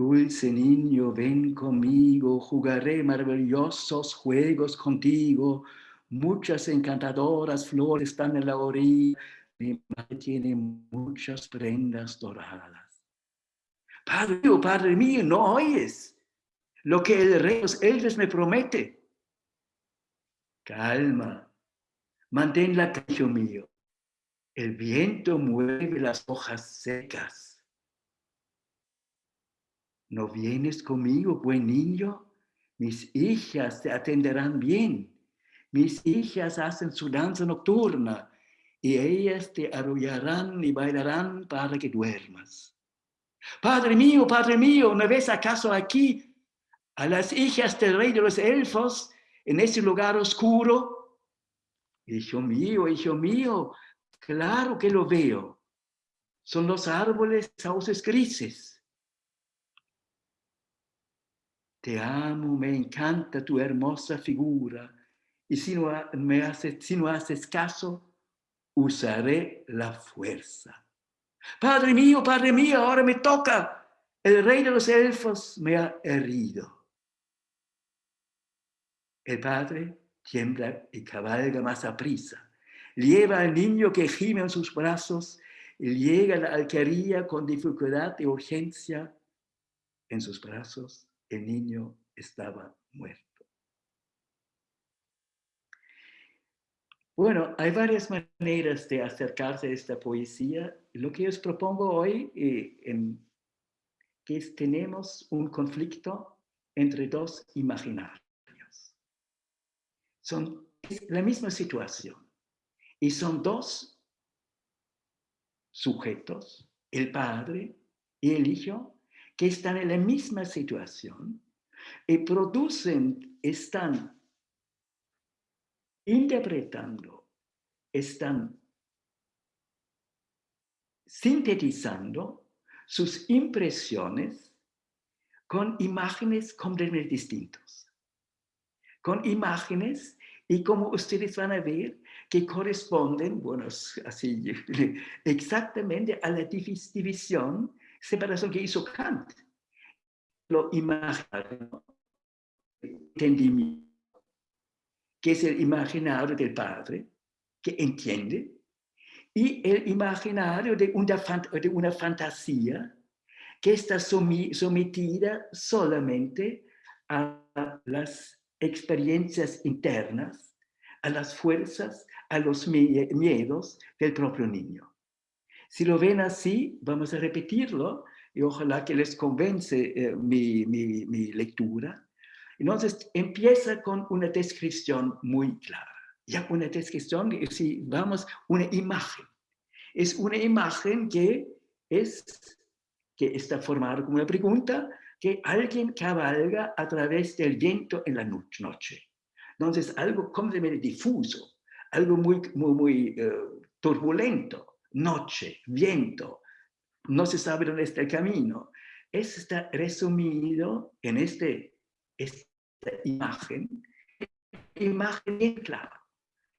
Dulce niño, ven conmigo, jugaré maravillosos juegos contigo. Muchas encantadoras flores están en la orilla. Mi madre tiene muchas prendas doradas. Padre mío, Padre mío, ¿no oyes lo que el rey los elfos me promete? Calma, mantén la hijo mío. El viento mueve las hojas secas ¿No vienes conmigo, buen niño? Mis hijas te atenderán bien. mis hijas hacen su danza nocturna y ellas te arrullarán y bailarán para que duermas. Padre mío, Padre mío, ¿no ves acaso aquí a las hijas del rey de los elfos en ese lugar oscuro? Hijo mío, hijo mío, claro que lo veo. Son los árboles sauces grises. Te amo, me encanta tu hermosa figura. Y si no, me haces, si no haces caso, usaré la fuerza. Padre mío, Padre mío, ahora me toca. El rey de los elfos me ha herido. El padre tiembla y cabalga más a prisa. Lleva al niño que gime en sus brazos y llega a la alquería con dificultad y urgencia. En sus brazos el niño estaba muerto. Bueno, hay varias maneras de acercarse a esta poesía. Lo que os propongo hoy eh, es que tenemos un conflicto entre dos imaginarios. Son la misma situación y son dos sujetos, el padre y el hijo, que están en la misma situación y producen, están interpretando, están sintetizando sus impresiones con imágenes completamente distintas. Con imágenes y como ustedes van a ver, que corresponden, bueno, así, [LAUGHS] exactamente a la división, separación que hizo Kant. Lo imaginario, entendimiento, que es el imaginario del padre, que entiende, y el imaginario de una, de una fantasía que está sometida solamente a las experiencias internas, a las fuerzas, a los miedos del propio niño. Si lo ven así, vamos a repetirlo y ojalá que les convence eh, mi, lectura. Entonces, empieza con una descripción muy clara. Ya una descripción, si vamos, una imagen. Es una imagen que, es, que está formada como una pregunta, que alguien cabalga a través del viento en la noche. Entonces, algo completamente difuso, algo muy, muy, muy eh, turbulento, noche, viento, no se sabe dónde está el camino. Eso está resumido en este, este imagen, imagen clara.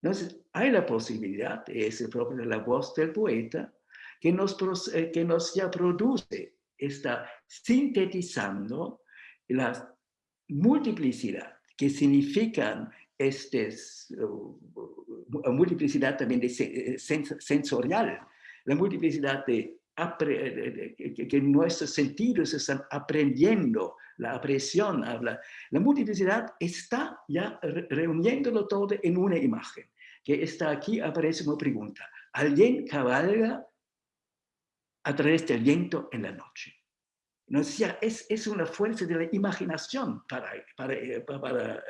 Entonces, hay la posibilidad, es propio la voz del poeta, que nos, eh, que nos ya produce, está sintetizando la multiplicidad que significan estas, uh, multiplicidad también de, eh, sensorial, la multiplicidad de que, nuestros sentidos están aprendiendo la apreciación, habla. La multiplicidad está ya reuniéndolo todo en una imagen, que está aquí, aparece una pregunta. ¿Alguien cabalga a través del viento en la noche? ¿No? es, es una fuerza de la imaginación para, para, eh, para,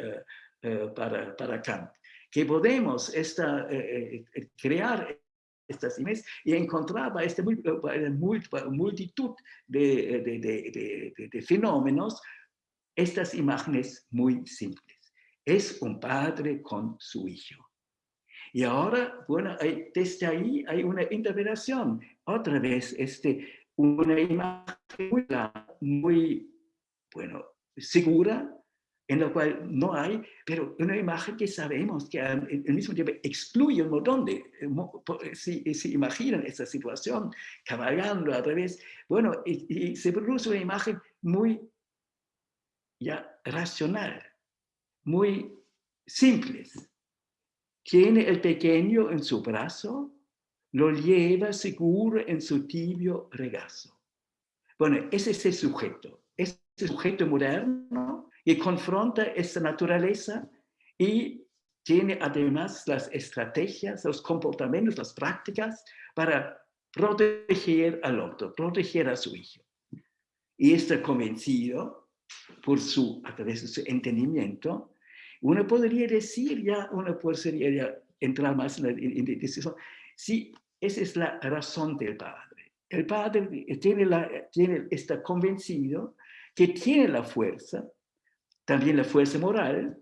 eh, para, para, Kant, que podemos esta, crear estas imágenes y encontraba esta multitud de, de, de, de, fenómenos, estas imágenes muy simples. Es un padre con su hijo. Y ahora, bueno, desde ahí hay una interpretación. Otra vez, este, una imagen muy, muy bueno, segura, en la cual no hay, pero una imagen que sabemos que al, mismo tiempo excluye un montón de, eh, si, si imaginan esa situación, cabalgando a través, bueno, y, se produce una imagen muy ya racional, muy simple. Tiene el pequeño en su brazo, lo lleva seguro en su tibio regazo. Bueno, ese es el sujeto, ese sujeto moderno y confronta esta naturaleza y tiene además las estrategias, los comportamientos, las prácticas para proteger al otro, proteger a su hijo. Y está convencido por su, a través de su entendimiento, Uno podría decir ya, uno podría entrar más en la decisión, sí, esa es la razón del Padre. El Padre tiene la, tiene, está convencido que tiene la fuerza, también la fuerza moral,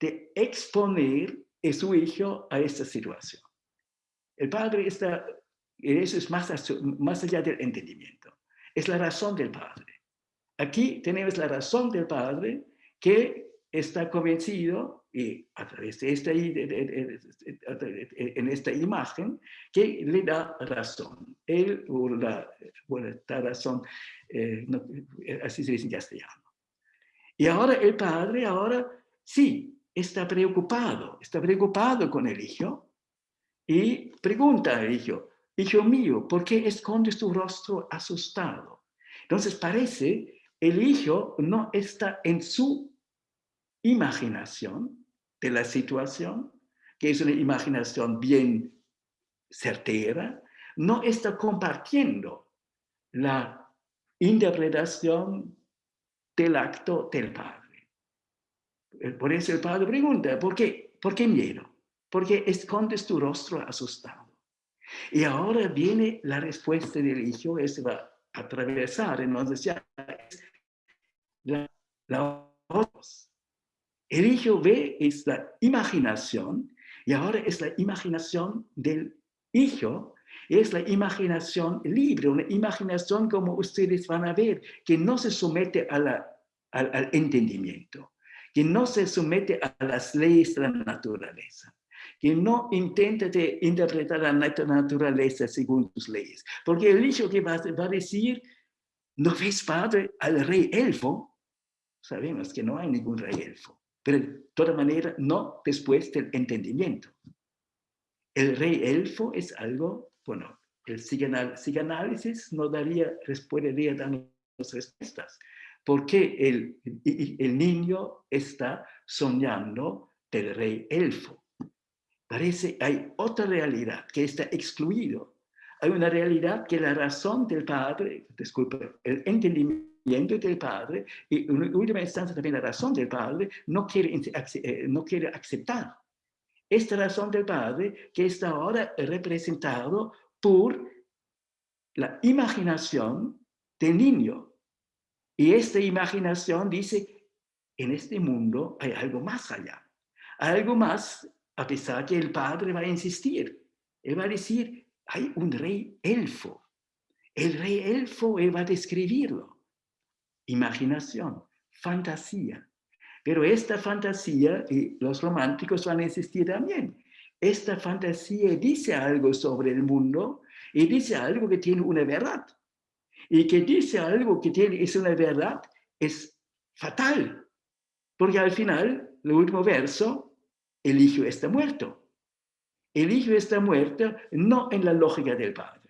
de exponer a su hijo a esta situación. El Padre está, eso es más, más allá del entendimiento, es la razón del Padre. Aquí tenemos la razón del Padre que está convencido, y a través de esta, en esta imagen, que le da razón. Él, o la, bueno, esta razón, eh, así se dice en castellano. Y ahora el padre, ahora sí, está preocupado, está preocupado con el hijo, y pregunta al hijo, hijo mío, ¿por qué escondes tu rostro asustado? Entonces parece el hijo no está en su imaginación de la situación, que es una imaginación bien certera, no está compartiendo la interpretación del acto del padre. Por eso el padre pregunta, ¿por qué? ¿Por qué miedo? Porque escondes tu rostro asustado. Y ahora viene la respuesta del hijo, ese va a atravesar, entonces ya la, la El hijo ve es la imaginación, y ahora es la imaginación del hijo, es la imaginación libre, una imaginación como ustedes van a ver, que no se somete a la, al entendimiento, que no se somete a las leyes de la naturaleza que no intente interpretar la naturaleza según tus leyes. Porque el hijo que va, a decir, ¿no ves, padre, al rey elfo? Sabemos que no hay ningún rey elfo, pero de todas maneras no después del entendimiento. El rey elfo es algo, bueno, el psicanálisis no daría, podría darnos respuestas. Porque el, el niño está soñando del rey elfo. Parece hay otra realidad que está excluido. Hay una realidad que la razón del Padre, disculpe, el entendimiento del Padre y en última instancia también la razón del Padre no quiere, eh, no quiere aceptar. Esta razón del Padre que está ahora representado por la imaginación del niño. Y esta imaginación dice, en este mundo hay algo más allá. algo más a pesar que el padre va a insistir. Él va a decir, hay un rey elfo. El rey elfo, él va a describirlo. Imaginación, fantasía. Pero esta fantasía, y los románticos van a insistir también, esta fantasía dice algo sobre el mundo y dice algo que tiene una verdad. Y que dice algo que tiene, es una verdad, es fatal. Porque al final, el último verso, el hijo está muerto. El hijo está muerto no en la lógica del padre.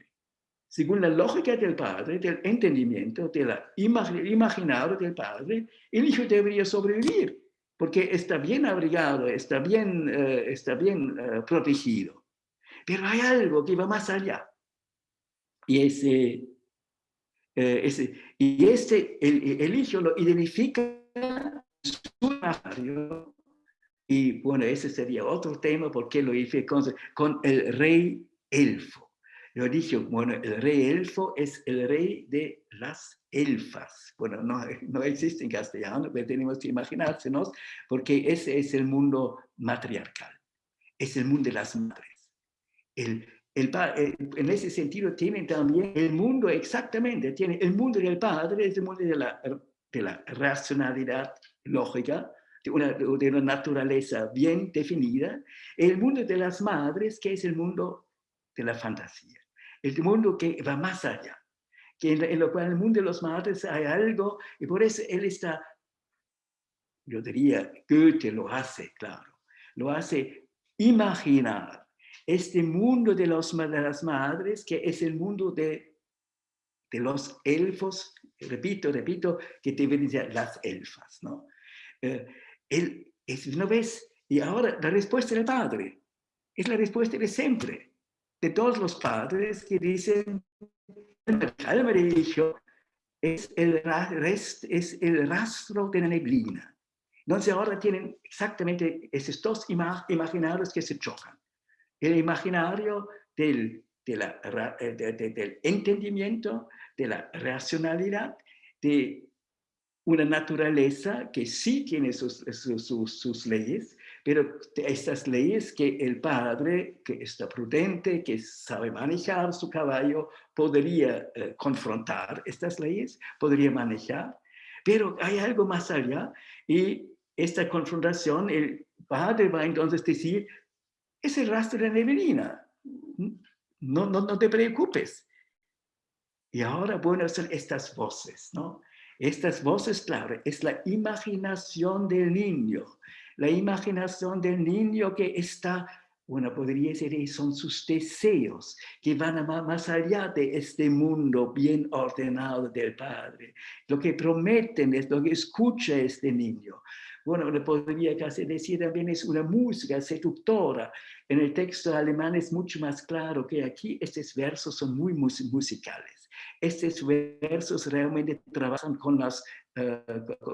Según la lógica del padre, del entendimiento, del imaginario del padre, el hijo debería sobrevivir porque está bien abrigado, está bien, eh, está bien eh, protegido. Pero hay algo que va más allá. Y ese, eh, ese, y este, el, el, hijo lo identifica su imaginario y bueno, ese sería otro tema porque lo hice con, con el rey elfo. Yo dije, bueno, el rey elfo es el rey de las elfas. Bueno, no, no existe en castellano, pero tenemos que imaginársenos porque ese es el mundo matriarcal. Es el mundo de las madres. El, el, eh, en ese sentido tienen también el mundo exactamente, tiene el mundo del padre, es el mundo de la, de la racionalidad lógica, de una, de una naturaleza bien definida, el mundo de las madres, que es el mundo de la fantasía, el mundo que va más allá, que en, lo cual el mundo de las madres hay algo, y por eso él está, yo diría, Goethe lo hace, claro, lo hace imaginar este mundo de, los, de las madres, que es el mundo de, los elfos, repito, repito, que deberían ser las elfas, ¿no? Eh, él es una vez, y ahora la respuesta del padre, es la respuesta de siempre, de todos los padres que dicen, el hijo es el, rest, es el rastro de la neblina, Entonces ahora tienen exactamente esos dos imaginarios que se chocan. El imaginario del, eh, del entendimiento, de la racionalidad, de una naturaleza que sí tiene sus, sus, leyes, pero estas leyes que el padre, que está prudente, que sabe manejar su caballo, podría eh, confrontar estas leyes, podría manejar, pero hay algo más allá y esta confrontación, el padre va entonces a decir, es el rastro de neblina, no, no, no te preocupes. Y ahora, bueno, son estas voces, ¿no? Estas voces, claro, es la imaginación del niño, la imaginación del niño que está, bueno, podría ser, son sus deseos que van más allá de este mundo bien ordenado del Padre. Lo que prometen es lo que escucha este niño. Bueno, le podría casi decir también es una música seductora. En el texto alemán es mucho más claro que aquí estos versos son muy musicales. Estos versos realmente trabajan con, las, eh,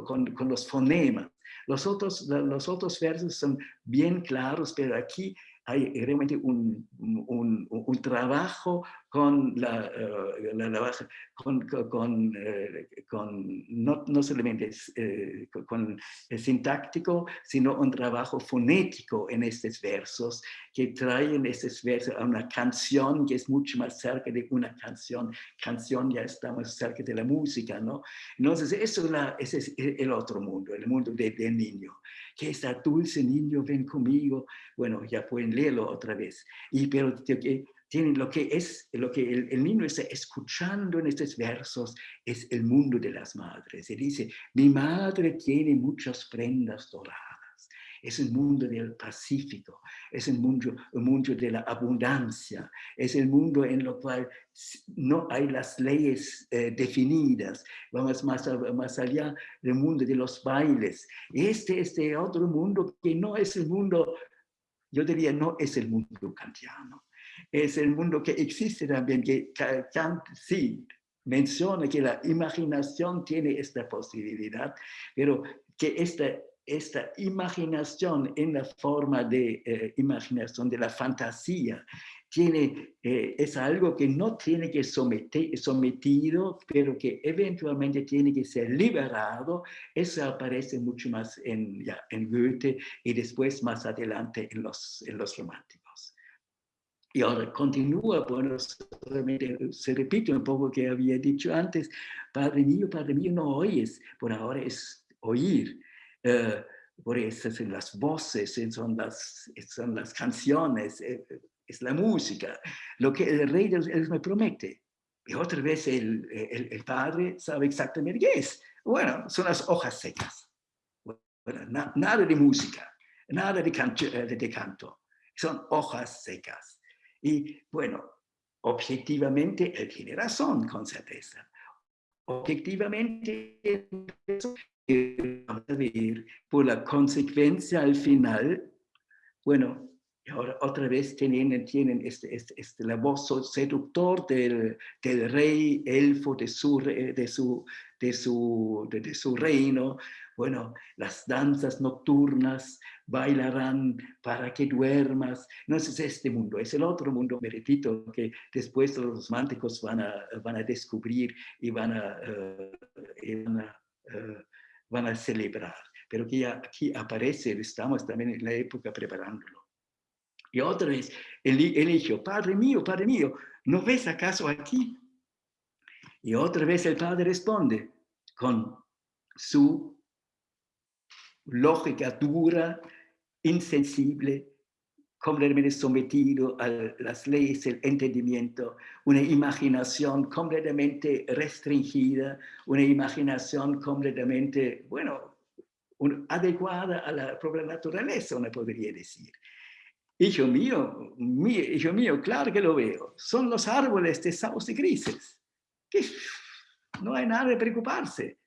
con, con, los fonemas. Los otros, los otros versos son bien claros, pero aquí hay realmente un, un, un trabajo con la, uh, con, eh, con no, no, solamente eh, con el sintáctico, sino un trabajo fonético en estos versos que traen estos versos a una canción que es mucho más cerca de una canción. Canción ya estamos cerca de la música, ¿no? Entonces, eso es ese es el otro mundo, el mundo del niño que está dulce niño, ven conmigo. Bueno, ya pueden leerlo otra vez. Y pero que tienen lo que es, lo que el, niño está escuchando en estos versos es el mundo de las madres. Se dice, mi madre tiene muchas prendas doradas. Es el mundo del Pacífico, es el mundo, el mundo de la abundancia, es el mundo en lo cual no hay las leyes eh, definidas. Vamos más, más allá del mundo de los bailes. Este es este otro mundo que no es el mundo, yo diría, no es el mundo kantiano. Es el mundo que existe también, que Kant sí menciona que la imaginación tiene esta posibilidad, pero que esta esta imaginación en la forma de eh, imaginación de la fantasía tiene, eh, es algo que no tiene que someter, sometido, pero que eventualmente tiene que ser liberado. Eso aparece mucho más en, ya, en Goethe y después más adelante en los, en los románticos. Y ahora continúa, bueno, se repite un poco que había dicho antes, Padre mío, Padre mío, no oyes, por ahora es oír. Eh, por eso son las voces, son las, son las canciones, eh, es la música, lo que el rey me promete. Y otra vez el, el, padre sabe exactamente qué es. Bueno, son las hojas secas. Bueno, nada de música, nada de, eh, de canto. Son hojas secas. Y bueno, objetivamente él tiene razón, con certeza. Objetivamente, ver por la consecuencia al final, bueno, ahora otra vez tienen, tienen este, este, este, la voz seductor del, del rey elfo de su, de su, de su, de, su reino. Bueno, las danzas nocturnas bailarán para que duermas. No es este mundo, es el otro mundo, me repito, que después los románticos van a, van a descubrir y van a, a uh, van a celebrar, pero que aquí aparece, estamos también en la época preparándolo. Y otra vez, el, el hijo, Padre mío, Padre mío, ¿no ves acaso aquí? Y otra vez el padre responde con su lógica dura, insensible, completamente sometido a las leyes del entendimiento, una imaginación completamente restringida, una imaginación completamente, bueno, adecuada a la propia naturaleza, uno podría decir. Hijo mío, hijo mío, claro que lo veo, son los árboles de sauce grises. Que no hay nada de preocuparse.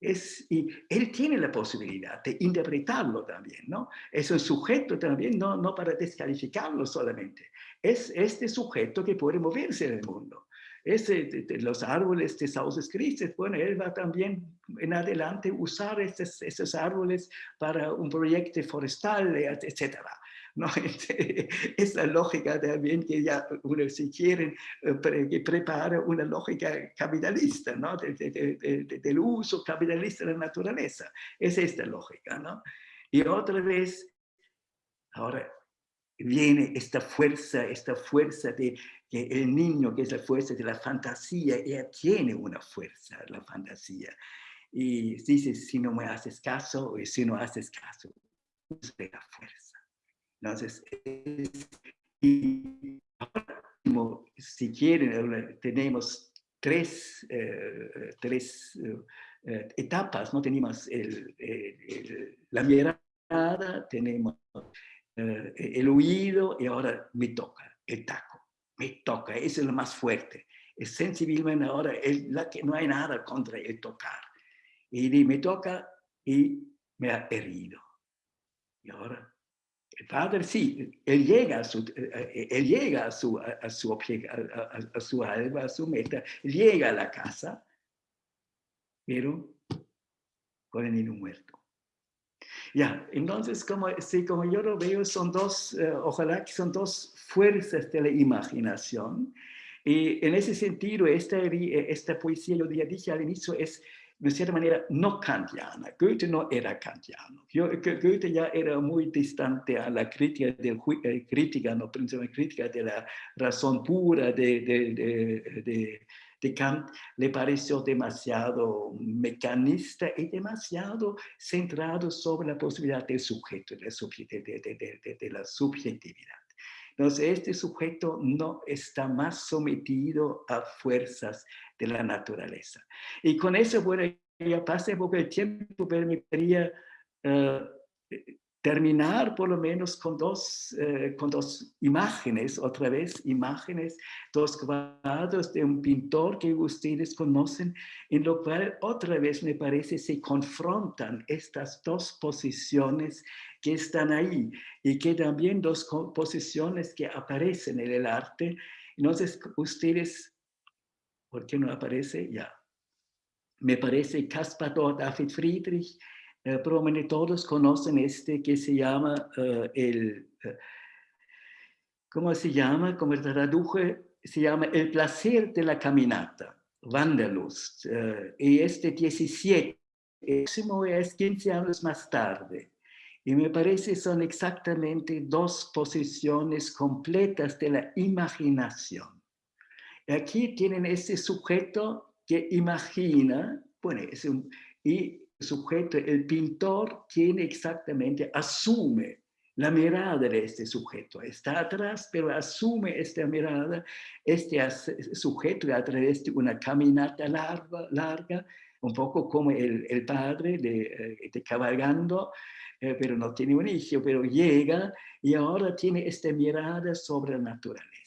Es, y él tiene la posibilidad de interpretarlo también, ¿no? Es un sujeto también, no, no para descalificarlo solamente. Es este sujeto que puede moverse en el mundo. ese, de, los árboles de sauces grises, bueno, él va también en adelante usar esos, árboles para un proyecto forestal, etcétera. ¿No? [LAUGHS] Esa lógica también que ya uno si quieren eh, que prepara una lógica capitalista, ¿no? del uso capitalista de la naturaleza. Es esta lógica, ¿no? Y otra vez, ahora viene esta fuerza, esta fuerza de el niño, que es la fuerza de la fantasía, ella tiene una fuerza, la fantasía. Y dice, si no me haces caso, o si no haces caso, usted la fuerza. Entonces, y ahora, si quieren, tenemos tres, eh, tres eh, etapas, ¿no? Tenemos la mirada, tenemos eh, el oído y ahora me toca, el taco, me toca, eso es lo más fuerte. Es sensibilmente ahora, la que no hay nada contra el tocar. Y me toca y me ha herido. Y ahora padre sí, él llega a su, eh, él llega a su, a, su, a, su alba, a su meta, llega a la casa, pero con el niño muerto. Ya, entonces, como, sí, como yo lo veo, son dos, eh, ojalá que son dos fuerzas de la imaginación. Y en ese sentido, esta, esta poesía, yo ya dije al inicio, es de cierta manera no kantiana. Goethe no era kantiano. Goethe ya era muy distante a la crítica, del, eh, crítica no crítica de la razón pura de, de, de, de, Kant, le pareció demasiado mecanista y demasiado centrado sobre la posibilidad del sujeto, de de la subjetividad. Entonces, este sujeto no está más sometido a fuerzas de la naturaleza. Y con eso, bueno, ya pasé poco el tiempo, pero me quería eh, terminar por lo menos con dos, eh, con dos imágenes, otra vez imágenes, dos cuadros de un pintor que ustedes conocen, en lo cual otra vez me parece se confrontan estas dos posiciones que están ahí y que también dos posiciones que aparecen en el arte. Entonces ustedes, ¿por qué no aparece? Ya. Me parece Caspar David Friedrich, eh, probablemente todos conocen este que se llama eh, el, eh, ¿cómo se llama? Como traduje, se llama El placer de la caminata, Wanderlust. y este 17, el próximo es 15 años más tarde. Y me parece son exactamente dos posiciones completas de la imaginación. Aquí tienen ese sujeto que imagina, bueno, es y sujeto, el pintor tiene exactamente, asume la mirada de este sujeto. Está atrás, pero asume esta mirada, este sujeto a través de una caminata larga, larga un poco como el, padre de, eh, cabalgando, eh, pero no tiene un hijo, pero llega y ahora tiene esta mirada sobre la naturaleza.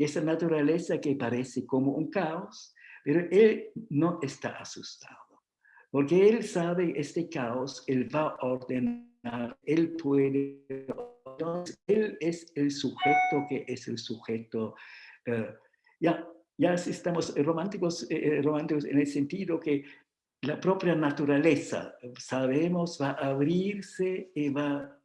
Que esa naturaleza que parece como un caos, pero él no está asustado porque él sabe este caos, él va a ordenar, él puede, él es el sujeto que es el sujeto. Eh, ya, ya estamos románticos, eh, eh, románticos en el sentido que la propia naturaleza, sabemos, va a abrirse y va a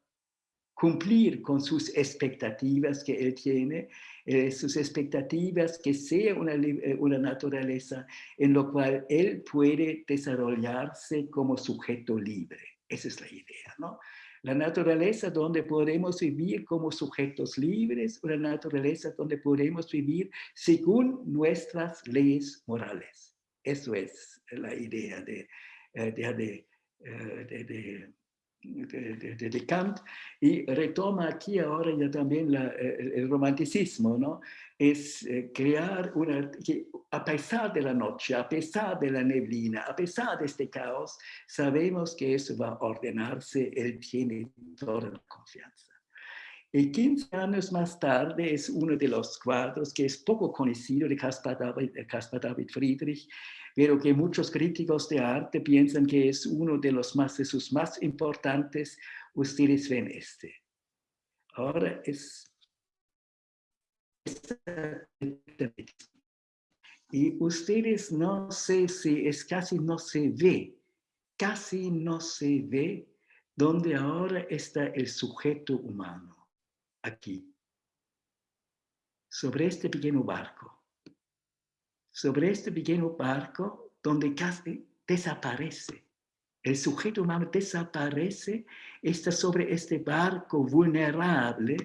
cumplir con sus expectativas que él tiene, eh, sus expectativas que sea una, eh, una naturaleza en lo cual él puede desarrollarse como sujeto libre. Esa es la idea, ¿no? La naturaleza donde podemos vivir como sujetos libres, una naturaleza donde podemos vivir según nuestras leyes morales. Eso es la idea de, eh, de, de de, de, Kant y retoma aquí ahora ya también la, el, romanticismo, ¿no? Es eh, crear una, que a pesar de la noche, a pesar de la neblina, a pesar de este caos, sabemos que eso va a ordenarse, él tiene toda la confianza. Y 15 años más tarde es uno de los cuadros que es poco conocido de Caspar David, Caspar David Friedrich, pero que muchos críticos de arte piensan que es uno de los más, de sus más importantes, ustedes ven este. Ahora es y ustedes no sé si es casi no se ve, casi no se ve donde ahora está el sujeto humano, aquí, sobre este pequeño barco. Sobre este pequeño barco donde casi desaparece. El sujeto humano desaparece, está sobre este barco vulnerable,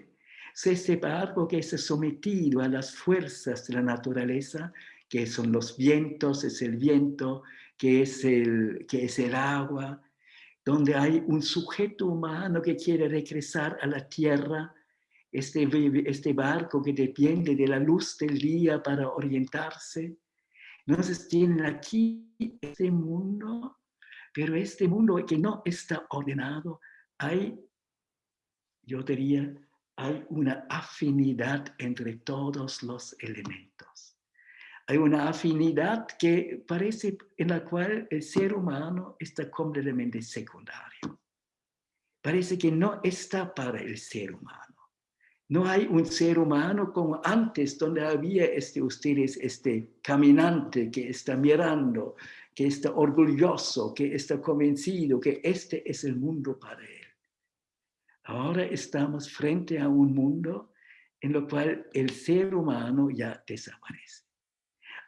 es este barco que está sometido a las fuerzas de la naturaleza, que son los vientos, es el viento, que es el, que es el agua, donde hay un sujeto humano que quiere regresar a la tierra, este, este barco que depende de la luz del día para orientarse. Entonces tienen aquí este mundo, pero este mundo que no está ordenado, hay, yo diría, hay una afinidad entre todos los elementos. Hay una afinidad que parece en la cual el ser humano está completamente secundario. Parece que no está para el ser humano. No hay un ser humano como antes, donde había este, ustedes, este caminante que está mirando, que está orgulloso, que está convencido que este es el mundo para él. Ahora estamos frente a un mundo en lo cual el ser humano ya desaparece.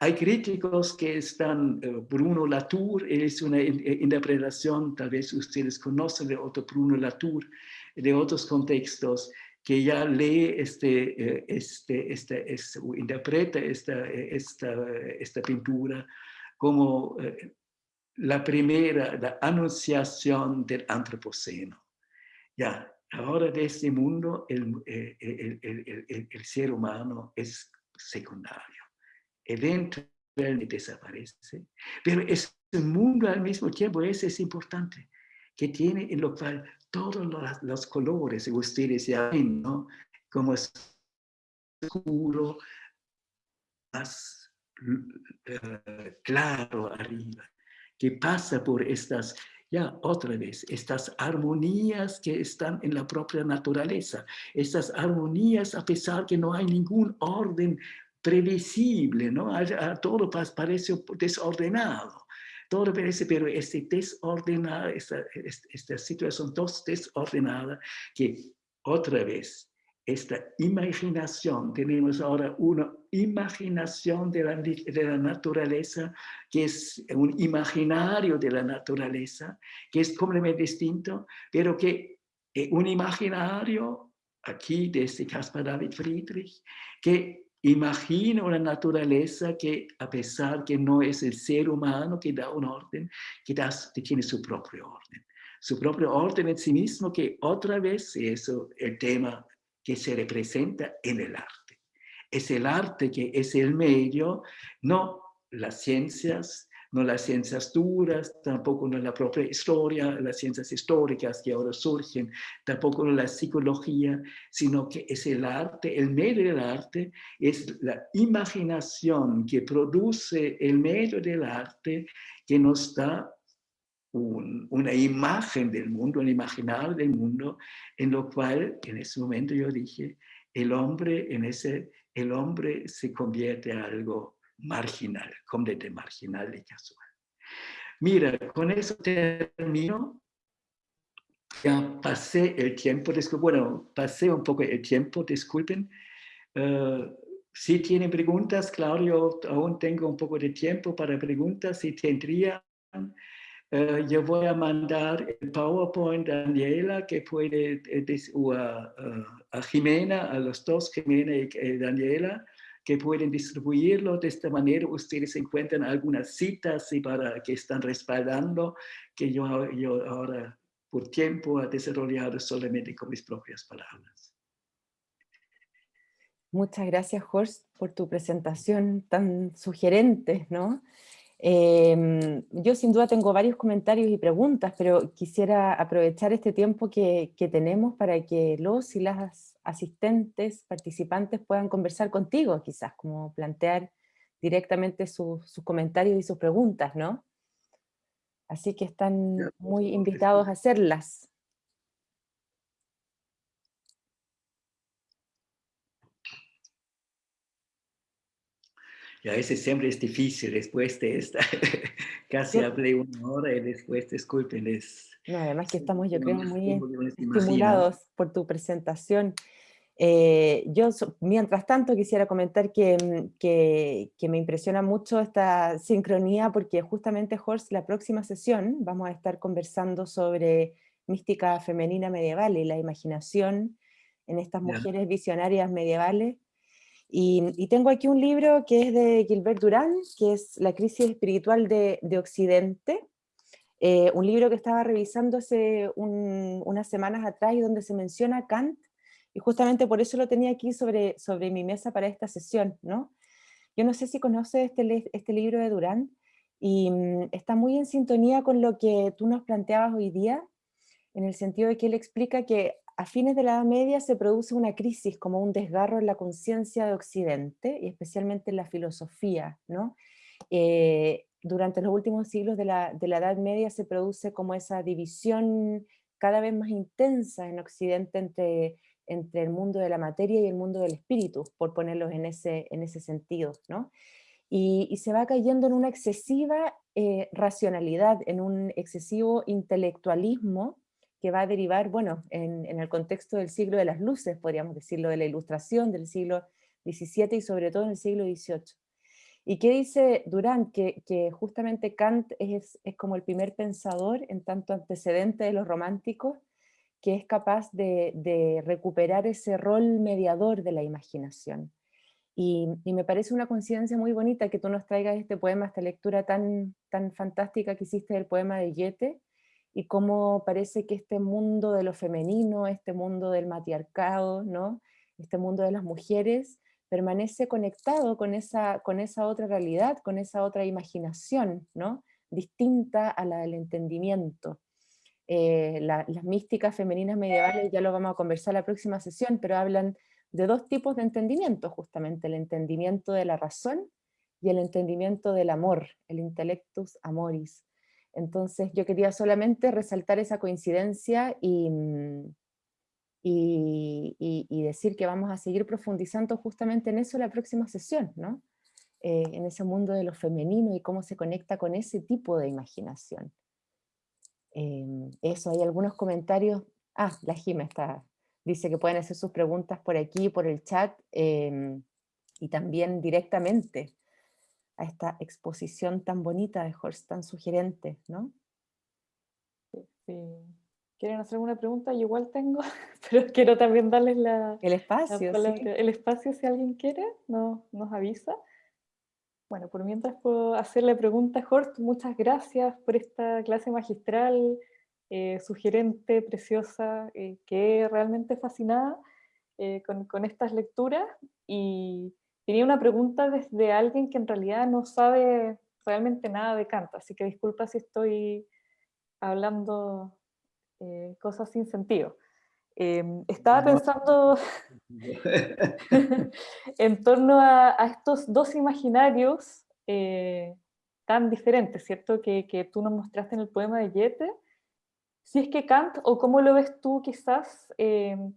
Hay críticos que están, eh, Bruno Latour, es una eh, interpretación, tal vez ustedes conocen de otro Bruno Latour, de otros contextos, que ya lee, este, eh, este, este, este interpreta esta, esta, esta pintura como la primera, la anunciación del antropoceno. Ya, ahora de este mundo el, el, el, el ser humano es secundario eventualmente desaparece, pero es un mundo al mismo tiempo, ese es importante, que tiene en lo cual todos los, colores, ustedes ya ven, ¿no? Como es oscuro, más uh, claro arriba, que pasa por estas, ya otra vez, estas armonías que están en la propia naturaleza, estas armonías a pesar que no hay ningún orden previsible, ¿no? A, todo parece desordenado. Todo parece, pero este desordenado, esta, esta situación dos desordenada, que otra vez, esta imaginación, tenemos ahora una imaginación de la, naturaleza, que es un imaginario de la naturaleza, que es completamente distinto, pero que es un imaginario, aquí de este Caspar David Friedrich, que Imagina una naturaleza que a pesar que no es el ser humano que da un orden, que, tiene su propio orden. Su propio orden en sí mismo que otra vez es el tema que se representa en el arte. Es el arte que es el medio, no las ciencias, no las ciencias duras, tampoco no la propia historia, las ciencias históricas que ahora surgen, tampoco no la psicología, sino que es el arte, el medio del arte, es la imaginación que produce el medio del arte que nos da una imagen del mundo, un imaginario del mundo, en lo cual en ese momento yo dije, el hombre en ese, el hombre se convierte en algo marginal, completamente marginal y casual. Mira, con eso termino. Ya pasé el tiempo, bueno, pasé un poco el tiempo, disculpen. Uh, si tienen preguntas, claro, yo aún tengo un poco de tiempo para preguntas, si tendrían. Uh, yo voy a mandar el PowerPoint a Daniela, que puede, uh, a, a, Jimena, a los dos, Jimena y Daniela, que pueden distribuirlo. De esta manera ustedes encuentran algunas citas y para que están respaldando que yo, yo ahora por tiempo he desarrollado solamente con mis propias palabras. Muchas gracias, Horst, por tu presentación tan sugerente, ¿no? Em, yo sin duda tengo varios comentarios y preguntas, pero quisiera aprovechar este tiempo que, que tenemos para que los y las asistentes, participantes puedan conversar contigo, quizás, como plantear directamente sus comentarios y sus preguntas, ¿no? Así que están muy invitados a hacerlas. Y a veces siempre es difícil después de esta. [LAUGHS] Casi hablé una hora y después, discúlpenles. No, además que estamos, yo creo, muy estimulados por tu presentación. Eh, yo, mientras tanto, quisiera comentar mm, que, que, me impresiona mucho esta sincronía porque justamente, Horst, la próxima sesión vamos a estar conversando sobre mística femenina medieval y la imaginación en estas mujeres visionarias medievales. Y, tengo aquí un libro que es de Gilbert Durán, que es La crisis espiritual de, de Occidente, eh, un libro que estaba revisando hace unas semanas atrás y donde se menciona Kant, y justamente por eso lo tenía aquí sobre, sobre mi mesa para esta sesión. ¿no? Yo no sé si conoces este, este libro de Durán, y mm, está muy en sintonía con lo que tú nos planteabas hoy día, en el sentido de que él explica que a fines de la Edad Media se produce una crisis, como un desgarro en la conciencia de Occidente, y especialmente en la filosofía. ¿no? Eh, durante los últimos siglos de la, de la, Edad Media se produce como esa división cada vez más intensa en Occidente entre, entre el mundo de la materia y el mundo del espíritu, por ponerlos en ese, en ese sentido. ¿no? Y, y, se va cayendo en una excesiva eh, racionalidad, en un excesivo intelectualismo que va a derivar, bueno, en, el contexto del siglo de las luces, podríamos decirlo, de la ilustración del siglo XVII y sobre todo en el siglo XVIII. ¿Y qué dice Durán? Que, justamente Kant es, como el primer pensador, en tanto antecedente de los románticos, que es capaz de, recuperar ese rol mediador de la imaginación. Y, y, me parece una coincidencia muy bonita que tú nos traigas este poema, esta lectura tan, tan fantástica que hiciste del poema de Goethe, y cómo parece que este mundo de lo femenino, este mundo del matriarcado, ¿no? este mundo de las mujeres, permanece conectado con esa, con esa otra realidad, con esa otra imaginación, ¿no? distinta a la del entendimiento. Eh, las místicas femeninas medievales, ya lo vamos a conversar la próxima sesión, pero hablan de dos tipos de entendimiento, justamente, el entendimiento de la razón y el entendimiento del amor, el intellectus amoris. Entonces yo quería solamente resaltar esa coincidencia y, mm, y, decir que vamos a seguir profundizando justamente en eso la próxima sesión, ¿no? Eh, en ese mundo de lo femenino y cómo se conecta con ese tipo de imaginación. Em, eso, hay algunos comentarios. Ah, la Jime está, dice que pueden hacer sus preguntas por aquí, por el chat, em, y también directamente a esta exposición tan bonita de Horst, tan sugerente, ¿no? Sí, ¿Quieren hacer alguna pregunta? Yo igual tengo, [LAUGHS] pero quiero también darles la, el espacio. El espacio, si alguien quiere, no, nos avisa. Bueno, por mientras puedo hacerle pregunta a Horst, muchas gracias por esta clase magistral, eh, sugerente, preciosa, eh, que realmente fascinada eh, con, con, estas lecturas y Tenía una pregunta desde alguien que en realidad no sabe realmente nada de Kant, así que disculpa si estoy hablando eh, cosas sin sentido. Em, estaba pensando [LAUGHS] en torno a, estos dos imaginarios eh, tan diferentes, ¿cierto? Que, que, tú nos mostraste en el poema de Goethe. Si es que Kant, o cómo lo ves tú quizás, em,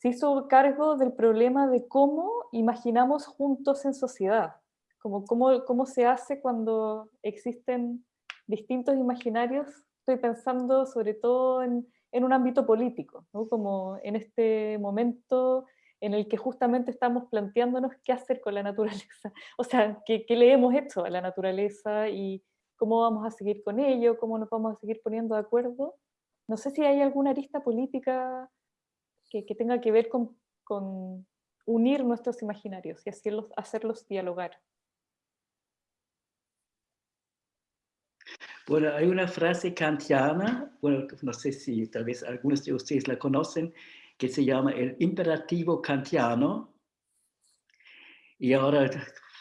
se hizo cargo del problema de cómo imaginamos juntos en sociedad, como cómo, cómo se hace cuando existen distintos imaginarios. Estoy pensando sobre todo en, en un ámbito político, como en este momento en el que justamente estamos planteándonos qué hacer con la naturaleza, [LAUGHS] o sea, qué, qué le hemos hecho a la naturaleza y cómo vamos a seguir con ello, cómo nos vamos a seguir poniendo de acuerdo. No sé si hay alguna arista política que, tenga que ver con, con, unir nuestros imaginarios y hacerlos, hacerlos dialogar. Bueno, hay una frase kantiana, bueno, no sé si tal vez algunos de ustedes la conocen, que se llama el imperativo kantiano. Y ahora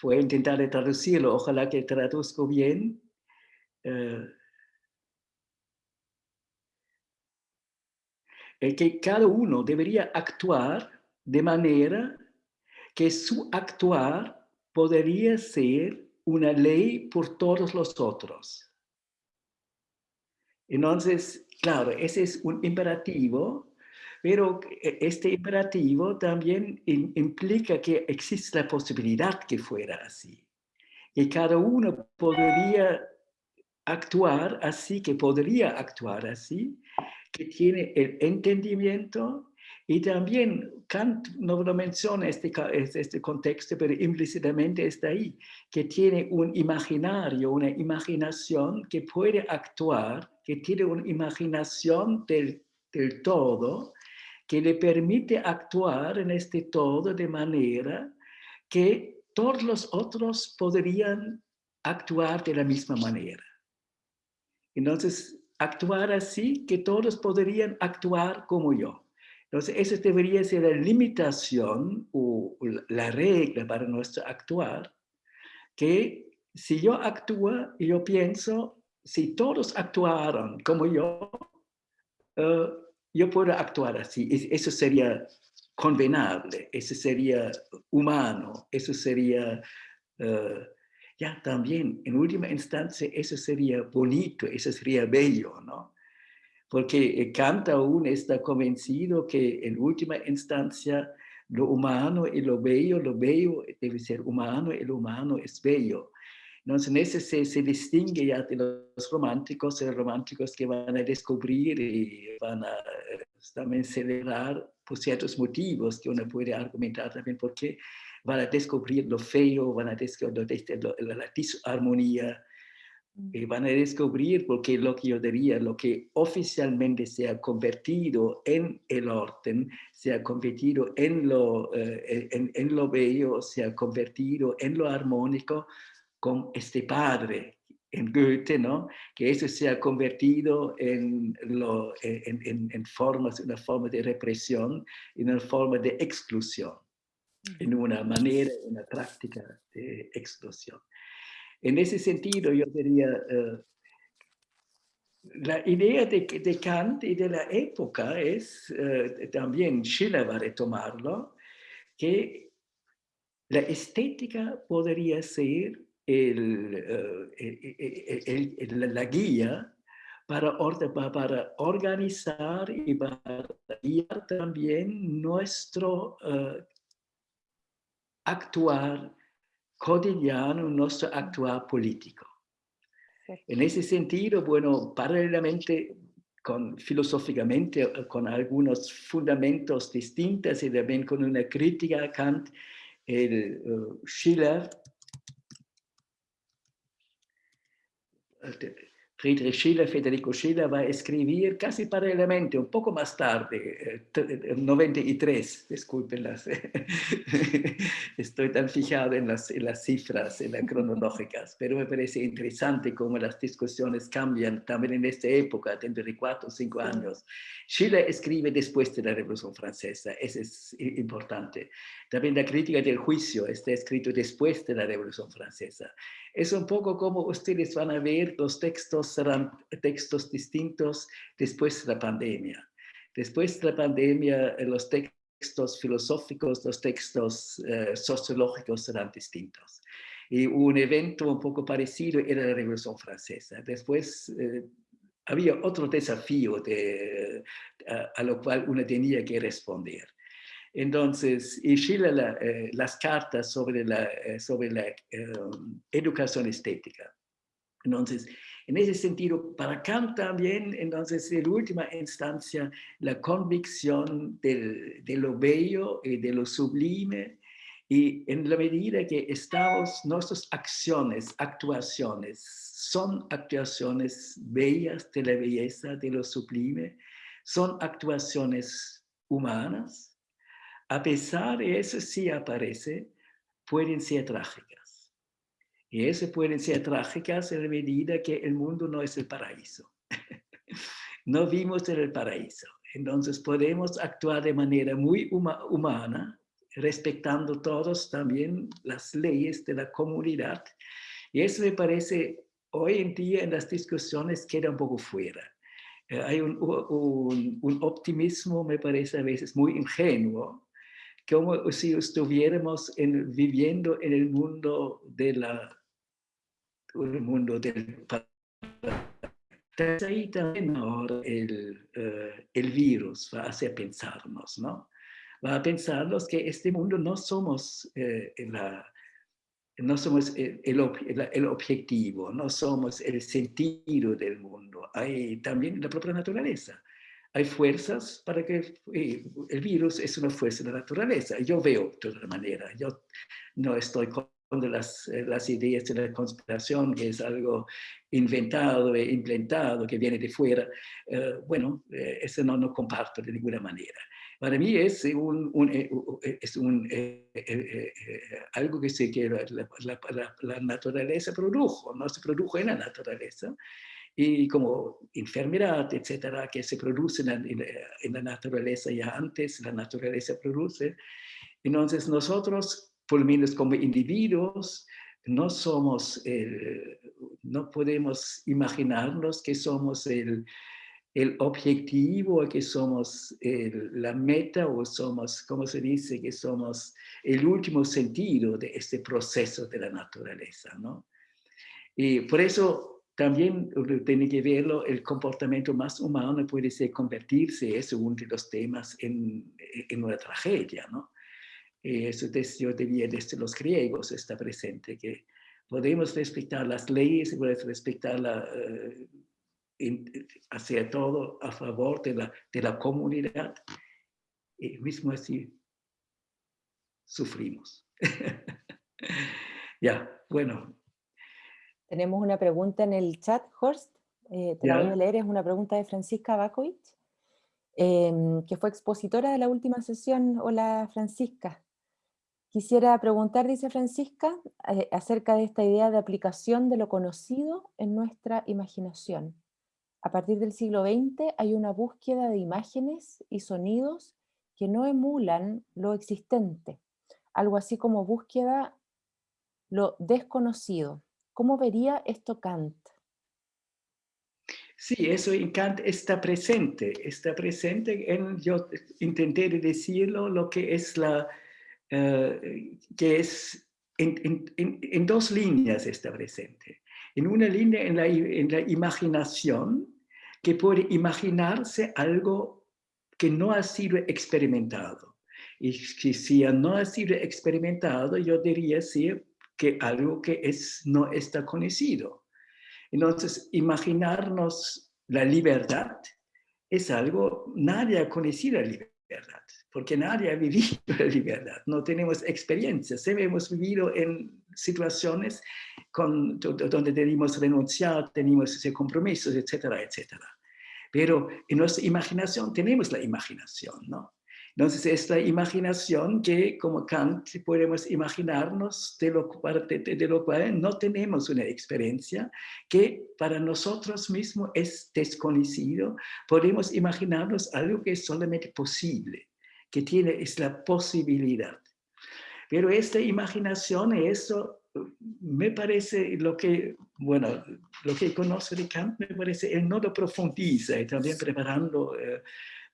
voy a intentar traducirlo, ojalá que traduzco bien. Uh, que cada uno debería actuar de manera que su actuar podría ser una ley por todos los otros. Entonces, claro, ese es un imperativo, pero este imperativo también implica que existe la posibilidad que fuera así. que cada uno podría actuar así, que podría actuar así, que tiene el entendimiento y también Kant no lo menciona este, este contexto, pero implícitamente está ahí, que tiene un imaginario, una imaginación que puede actuar, que tiene una imaginación del, del todo, que le permite actuar en este todo de manera que todos los otros podrían actuar de la misma manera. Entonces, actuar así que todos podrían actuar como yo. Entonces, esa debería ser la limitación o la regla para nuestro actuar, que si yo actúo y yo pienso, si todos actuaran como yo, eh, yo puedo actuar así. Eso sería convenable, eso sería humano, eso sería, eh, ya también, en última instancia, eso sería bonito, eso sería bello, ¿no? Porque Kant aún está convencido que en última instancia lo humano y lo bello, lo bello debe ser humano y lo humano es bello. Entonces, en ese se, se, distingue ya de los románticos, los románticos que van a descubrir y van a eh, también celebrar por ciertos motivos que uno puede argumentar también porque van a descubrir lo feo, van a descubrir la disarmonía, y van a descubrir porque lo que yo diría, lo que oficialmente se ha convertido en el orden, se ha convertido en lo, eh, en, en, lo bello, se ha convertido en lo armónico, con este padre en Goethe, ¿no? que eso se ha convertido en, lo, en, en, formas, una forma de represión, en una forma de exclusión, en una manera, una práctica de exclusión. En ese sentido, yo diría, uh, la idea de, de, Kant y de la época es, uh, también Schiller va a retomarlo, que la estética podría ser el, eh, el, el, la guía para, para, organizar y para guiar también nuestro uh, actuar cotidiano, nuestro actuar político. En ese sentido, bueno, paralelamente con, filosóficamente con algunos fundamentos distintos y también con una crítica a Kant, el uh, Schiller Friedrich Schiller, Federico Schiller va a escribir casi paralelamente, un poco más tarde, en 93, disculpenlas, [LAUGHS] estoy tan fijado en las, en las cifras, en las cronológicas, pero me parece interesante cómo las discusiones cambian también en esta época, dentro de cuatro o cinco años. Schiller escribe después de la Revolución Francesa, eso es importante. También la crítica del juicio está escrito después de la Revolución Francesa. Es un poco como ustedes van a ver, los textos serán textos distintos después de la pandemia. Después de la pandemia, eh, los textos filosóficos, los textos eh, sociológicos serán distintos. Y un evento un poco parecido era la Revolución Francesa. Después eh, había otro desafío de, a, lo cual uno tenía que responder. Entonces, y Schiller eh, las cartas sobre la, eh, sobre la em, educación estética. Entonces, en ese sentido, para Kant también, entonces, en última instancia, la convicción del, de lo bello y de lo sublime, y en la medida que estamos, nuestras acciones, actuaciones, son actuaciones bellas de la belleza, de lo sublime, son actuaciones humanas, a pesar de eso sí aparece, pueden ser trágicas. Y eso pueden ser trágicas en la medida que el mundo no es el paraíso. [LAUGHS] no vimos en el paraíso. Entonces podemos actuar de manera muy humana, respetando todos también las leyes de la comunidad. Y eso me parece, hoy en día en las discusiones queda un poco fuera. Eh, hay un, un, un optimismo, me parece a veces muy ingenuo, como si estuviéramos en, viviendo en el mundo de la el mundo del ahí también ahora el, uh, el virus va a hacer pensarnos, ¿no? Va a pensarnos que este mundo no somos eh, no somos el, el, objetivo, no somos el sentido del mundo, hay también la propia naturaleza. Hay fuerzas para que eh, el virus es una fuerza de la naturaleza. Yo veo de otra manera, yo no estoy con las, eh, las ideas de la conspiración, que es algo inventado e implantado, que viene de fuera. Eh, bueno, eso no, no comparto de ninguna manera. Para mí es, un, es un, algo que, se, que la, la, la, naturaleza produjo, no se produjo en la naturaleza, y como enfermedad, etcétera, que se producen en, la naturaleza ya antes, la naturaleza produce. Entonces nosotros, por lo menos como individuos, no somos, no podemos imaginarnos que somos el, el objetivo, que somos la meta o somos, como se dice, que somos el último sentido de este proceso de la naturaleza, ¿no? Y por eso también tiene que verlo, el comportamiento más humano puede ser convertirse, es uno de los temas en, en una tragedia, ¿no? Eso desde, yo diría desde los griegos está presente, que podemos respetar las leyes, podemos respetar la, eh, hacer todo a favor de la, de la comunidad, y mismo así sufrimos. [LAUGHS] ya, bueno, tenemos una pregunta en el chat, Horst, eh, te la voy a leer, es una pregunta de Francisca Bakovic, em, que fue expositora de la última sesión. Hola Francisca. Quisiera preguntar, dice Francisca, eh, acerca de esta idea de aplicación de lo conocido en nuestra imaginación. A partir del siglo XX hay una búsqueda de imágenes y sonidos que no emulan lo existente, algo así como búsqueda lo desconocido. ¿Cómo vería esto Kant? Sí, eso en Kant está presente, está presente en, yo intenté decirlo, lo que es la, eh, que es, en, dos líneas está presente. En una línea en la, en la imaginación, que puede imaginarse algo que no ha sido experimentado. Y si no ha sido experimentado, yo diría sí, que algo que es, no está conocido. Entonces, imaginarnos la libertad es algo, nadie ha conocido la libertad, porque nadie ha vivido [LAUGHS] la libertad, no tenemos experiencias, hemos vivido en situaciones con, donde tenemos renunciar, tenemos compromisos, etcétera, etcétera. Pero en nuestra imaginación tenemos la imaginación, ¿no? Entonces, es la imaginación que, como Kant, podemos imaginarnos de lo, de, cual no tenemos una experiencia, que para nosotros mismos es desconocido. Podemos imaginarnos algo que es solamente posible, que tiene, es la posibilidad. Pero esta imaginación, eso me parece lo que, bueno, lo que conozco de Kant, me parece, él no lo profundiza y también preparando... Eh,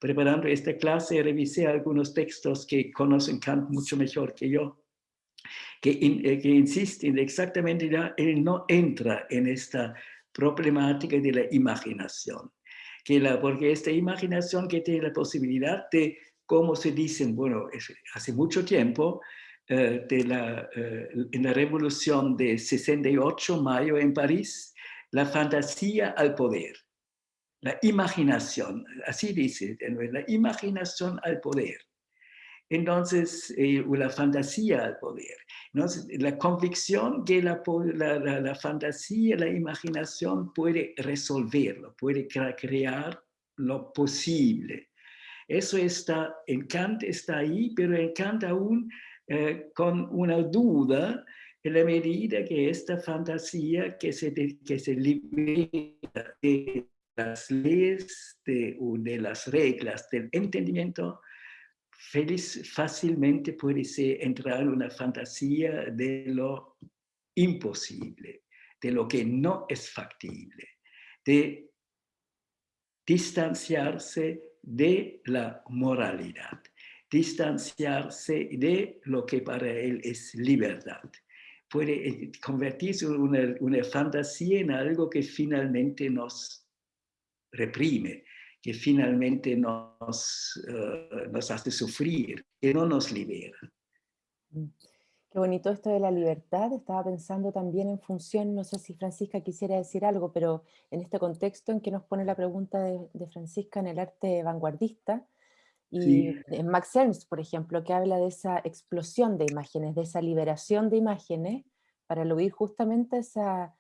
preparando esta clase revisé algunos textos que conocen Kant mucho mejor que yo, que, eh, que insisten exactamente, ya, él no entra en esta problemática de la imaginación, que la, porque esta imaginación que tiene la posibilidad de, como se dicen, bueno, hace mucho tiempo, eh, de la, eh, en la revolución de 68, mayo en París, la fantasía al poder la imaginación, así dice, la imaginación al poder. Entonces, eh, la fantasía al poder. Entonces, la convicción que la, la, fantasía, la imaginación puede resolverlo, puede crear lo posible. Eso está, en está ahí, pero en aún eh, con una duda en la medida que esta fantasía que se, que se libera de las leyes de, de las reglas del entendimiento, feliz, fácilmente puede ser entrar en una fantasía de lo imposible, de lo que no es factible, de distanciarse de la moralidad, distanciarse de lo que para él es libertad. Puede eh, convertirse una, una fantasía en algo que finalmente nos reprime, que finalmente nos, uh, nos hace sufrir, que no nos libera. Mm. Qué bonito esto de la libertad. Estaba pensando también en función, no sé si Francisca quisiera decir algo, pero en este contexto en que nos pone la pregunta de, de Francisca en el arte vanguardista, y Sí. en Max Ernst, por ejemplo, que habla de esa explosión de imágenes, de esa liberación de imágenes, para lograr justamente esa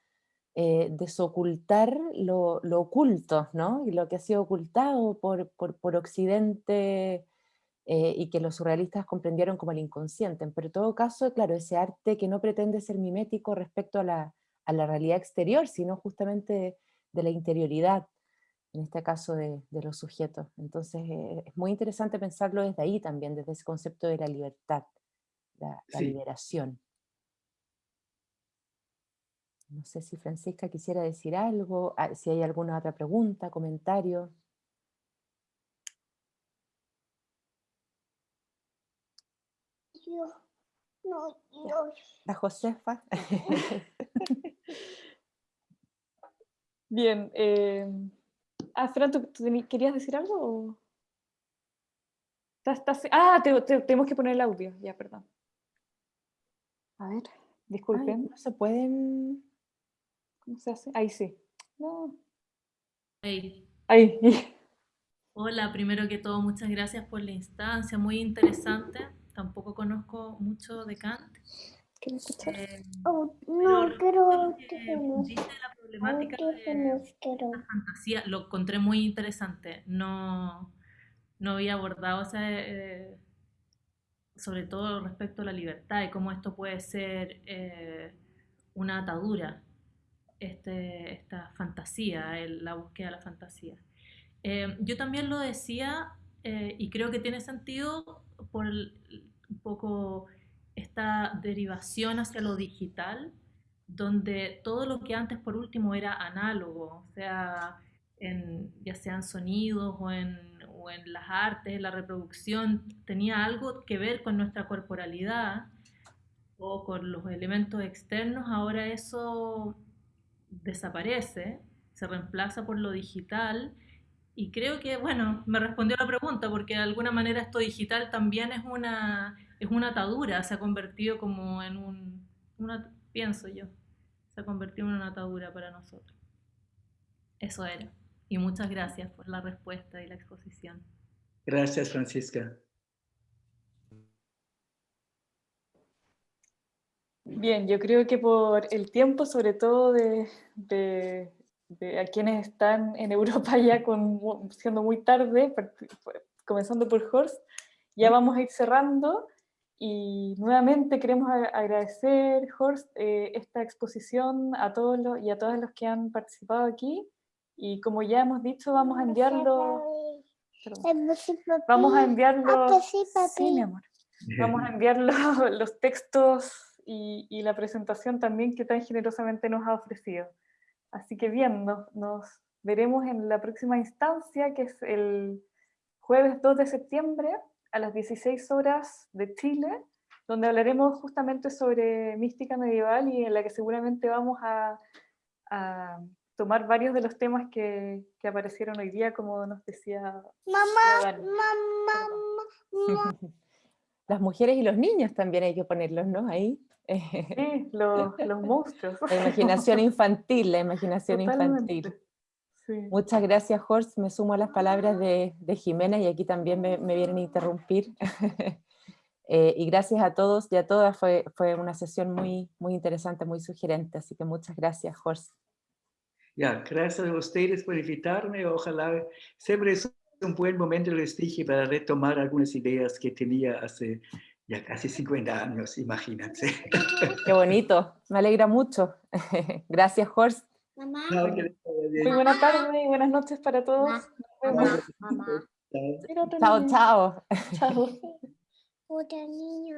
eh, desocultar lo, lo oculto, ¿no? Y lo que ha sido ocultado por, por, por Occidente eh, y que los surrealistas comprendieron como el inconsciente. Pero en todo caso, claro, ese arte que no pretende ser mimético respecto a la, a la realidad exterior, sino justamente de, de la interioridad, en este caso de, de los sujetos. Entonces eh, es muy interesante pensarlo desde ahí también, desde ese concepto de la libertad, la, la Sí. liberación. No sé si Francisca quisiera decir algo, ah, si hay alguna otra pregunta, comentario. Yo, no, yo. La Josefa. [LAUGHS] Bien. Eh... Ah, Fran, ¿tú, querías decir algo? o? ¿Estás- estás- Ah, te- te- tenemos que poner el audio, ya, perdón. A ver, Ay, disculpen. no se pueden... ¿Cómo se hace? Ahí sí. No. Hey, Ahí. Hola, primero que todo, muchas gracias por la instancia, muy interesante. Tampoco conozco mucho de Kant. ¿Quieres escuchar? eh, Oh, pero no, quiero que la problemática de la fantasía, lo encontré muy interesante. No, no había abordado eh, sobre todo respecto a la libertad y cómo esto puede ser eh, una atadura, este, esta fantasía, el- la búsqueda de la fantasía. Eh, yo también lo decía eh, y creo que tiene sentido por el- un poco esta derivación hacia lo digital, donde todo lo que antes por último era análogo, o sea, en, ya sean sonidos o en, o en las artes, la reproducción, tenía algo que ver con nuestra corporalidad o con los elementos externos, ahora eso desaparece, se reemplaza por lo digital y creo que, bueno, me respondió la pregunta porque de alguna manera esto digital también es una, es una atadura, se ha convertido como en un, una, pienso yo, se ha convertido en una atadura para nosotros. Eso era. Y muchas gracias por la respuesta y la exposición. Gracias, Francisca. Bien, yo creo que por el tiempo, sobre todo de, de- de a quienes están en [LAUGHS] Europa ya con, siendo muy tarde, par- comenzando por Horst, ya vamos a ir cerrando. Y nuevamente queremos agradecer, Horst, eh, esta exposición a todos los, y a todos los que han participado aquí. Y como ya hemos dicho, vamos a enviarlo, perdón, vamos a enviarlo, Ah, pues sí, mi amor. Vamos a [LAUGHS] enviar los, [LAUGHS] los textos y, y la presentación también que tan generosamente nos ha ofrecido. Así que bien, nos, nos veremos en la próxima instancia, que es el jueves 2 de septiembre a las 16 horas de Chile, donde hablaremos justamente sobre mística medieval y en la que seguramente vamos a, a tomar varios de los temas que, que aparecieron hoy día, como nos decía Mamá, mamá, mamá. [LAUGHS] Las mujeres y los niños también hay que ponerlos, ¿no? Ahí. Sí, [LAUGHS] los, los monstruos. La imaginación infantil, la imaginación Totalmente. infantil. Sí. Muchas gracias, Horst. Me sumo a las palabras de, de Jimena y aquí también me, me vienen a interrumpir. [LAUGHS] Eh, y gracias a todos y a todas. Fue, fue una sesión muy, muy interesante, muy sugerente. Así que muchas gracias, Horst. Ya, gracias a ustedes por invitarme. Ojalá siempre es un buen momento, les dije, para retomar algunas ideas que tenía hace ya casi 50 años, imagínense. Qué bonito. Me alegra mucho. [LAUGHS] gracias, Horst. Mamá. Muy buena tarde y buenas noches para todos. mamá, mamá. Chao. Chao, chao. [LAUGHS] Otro niño.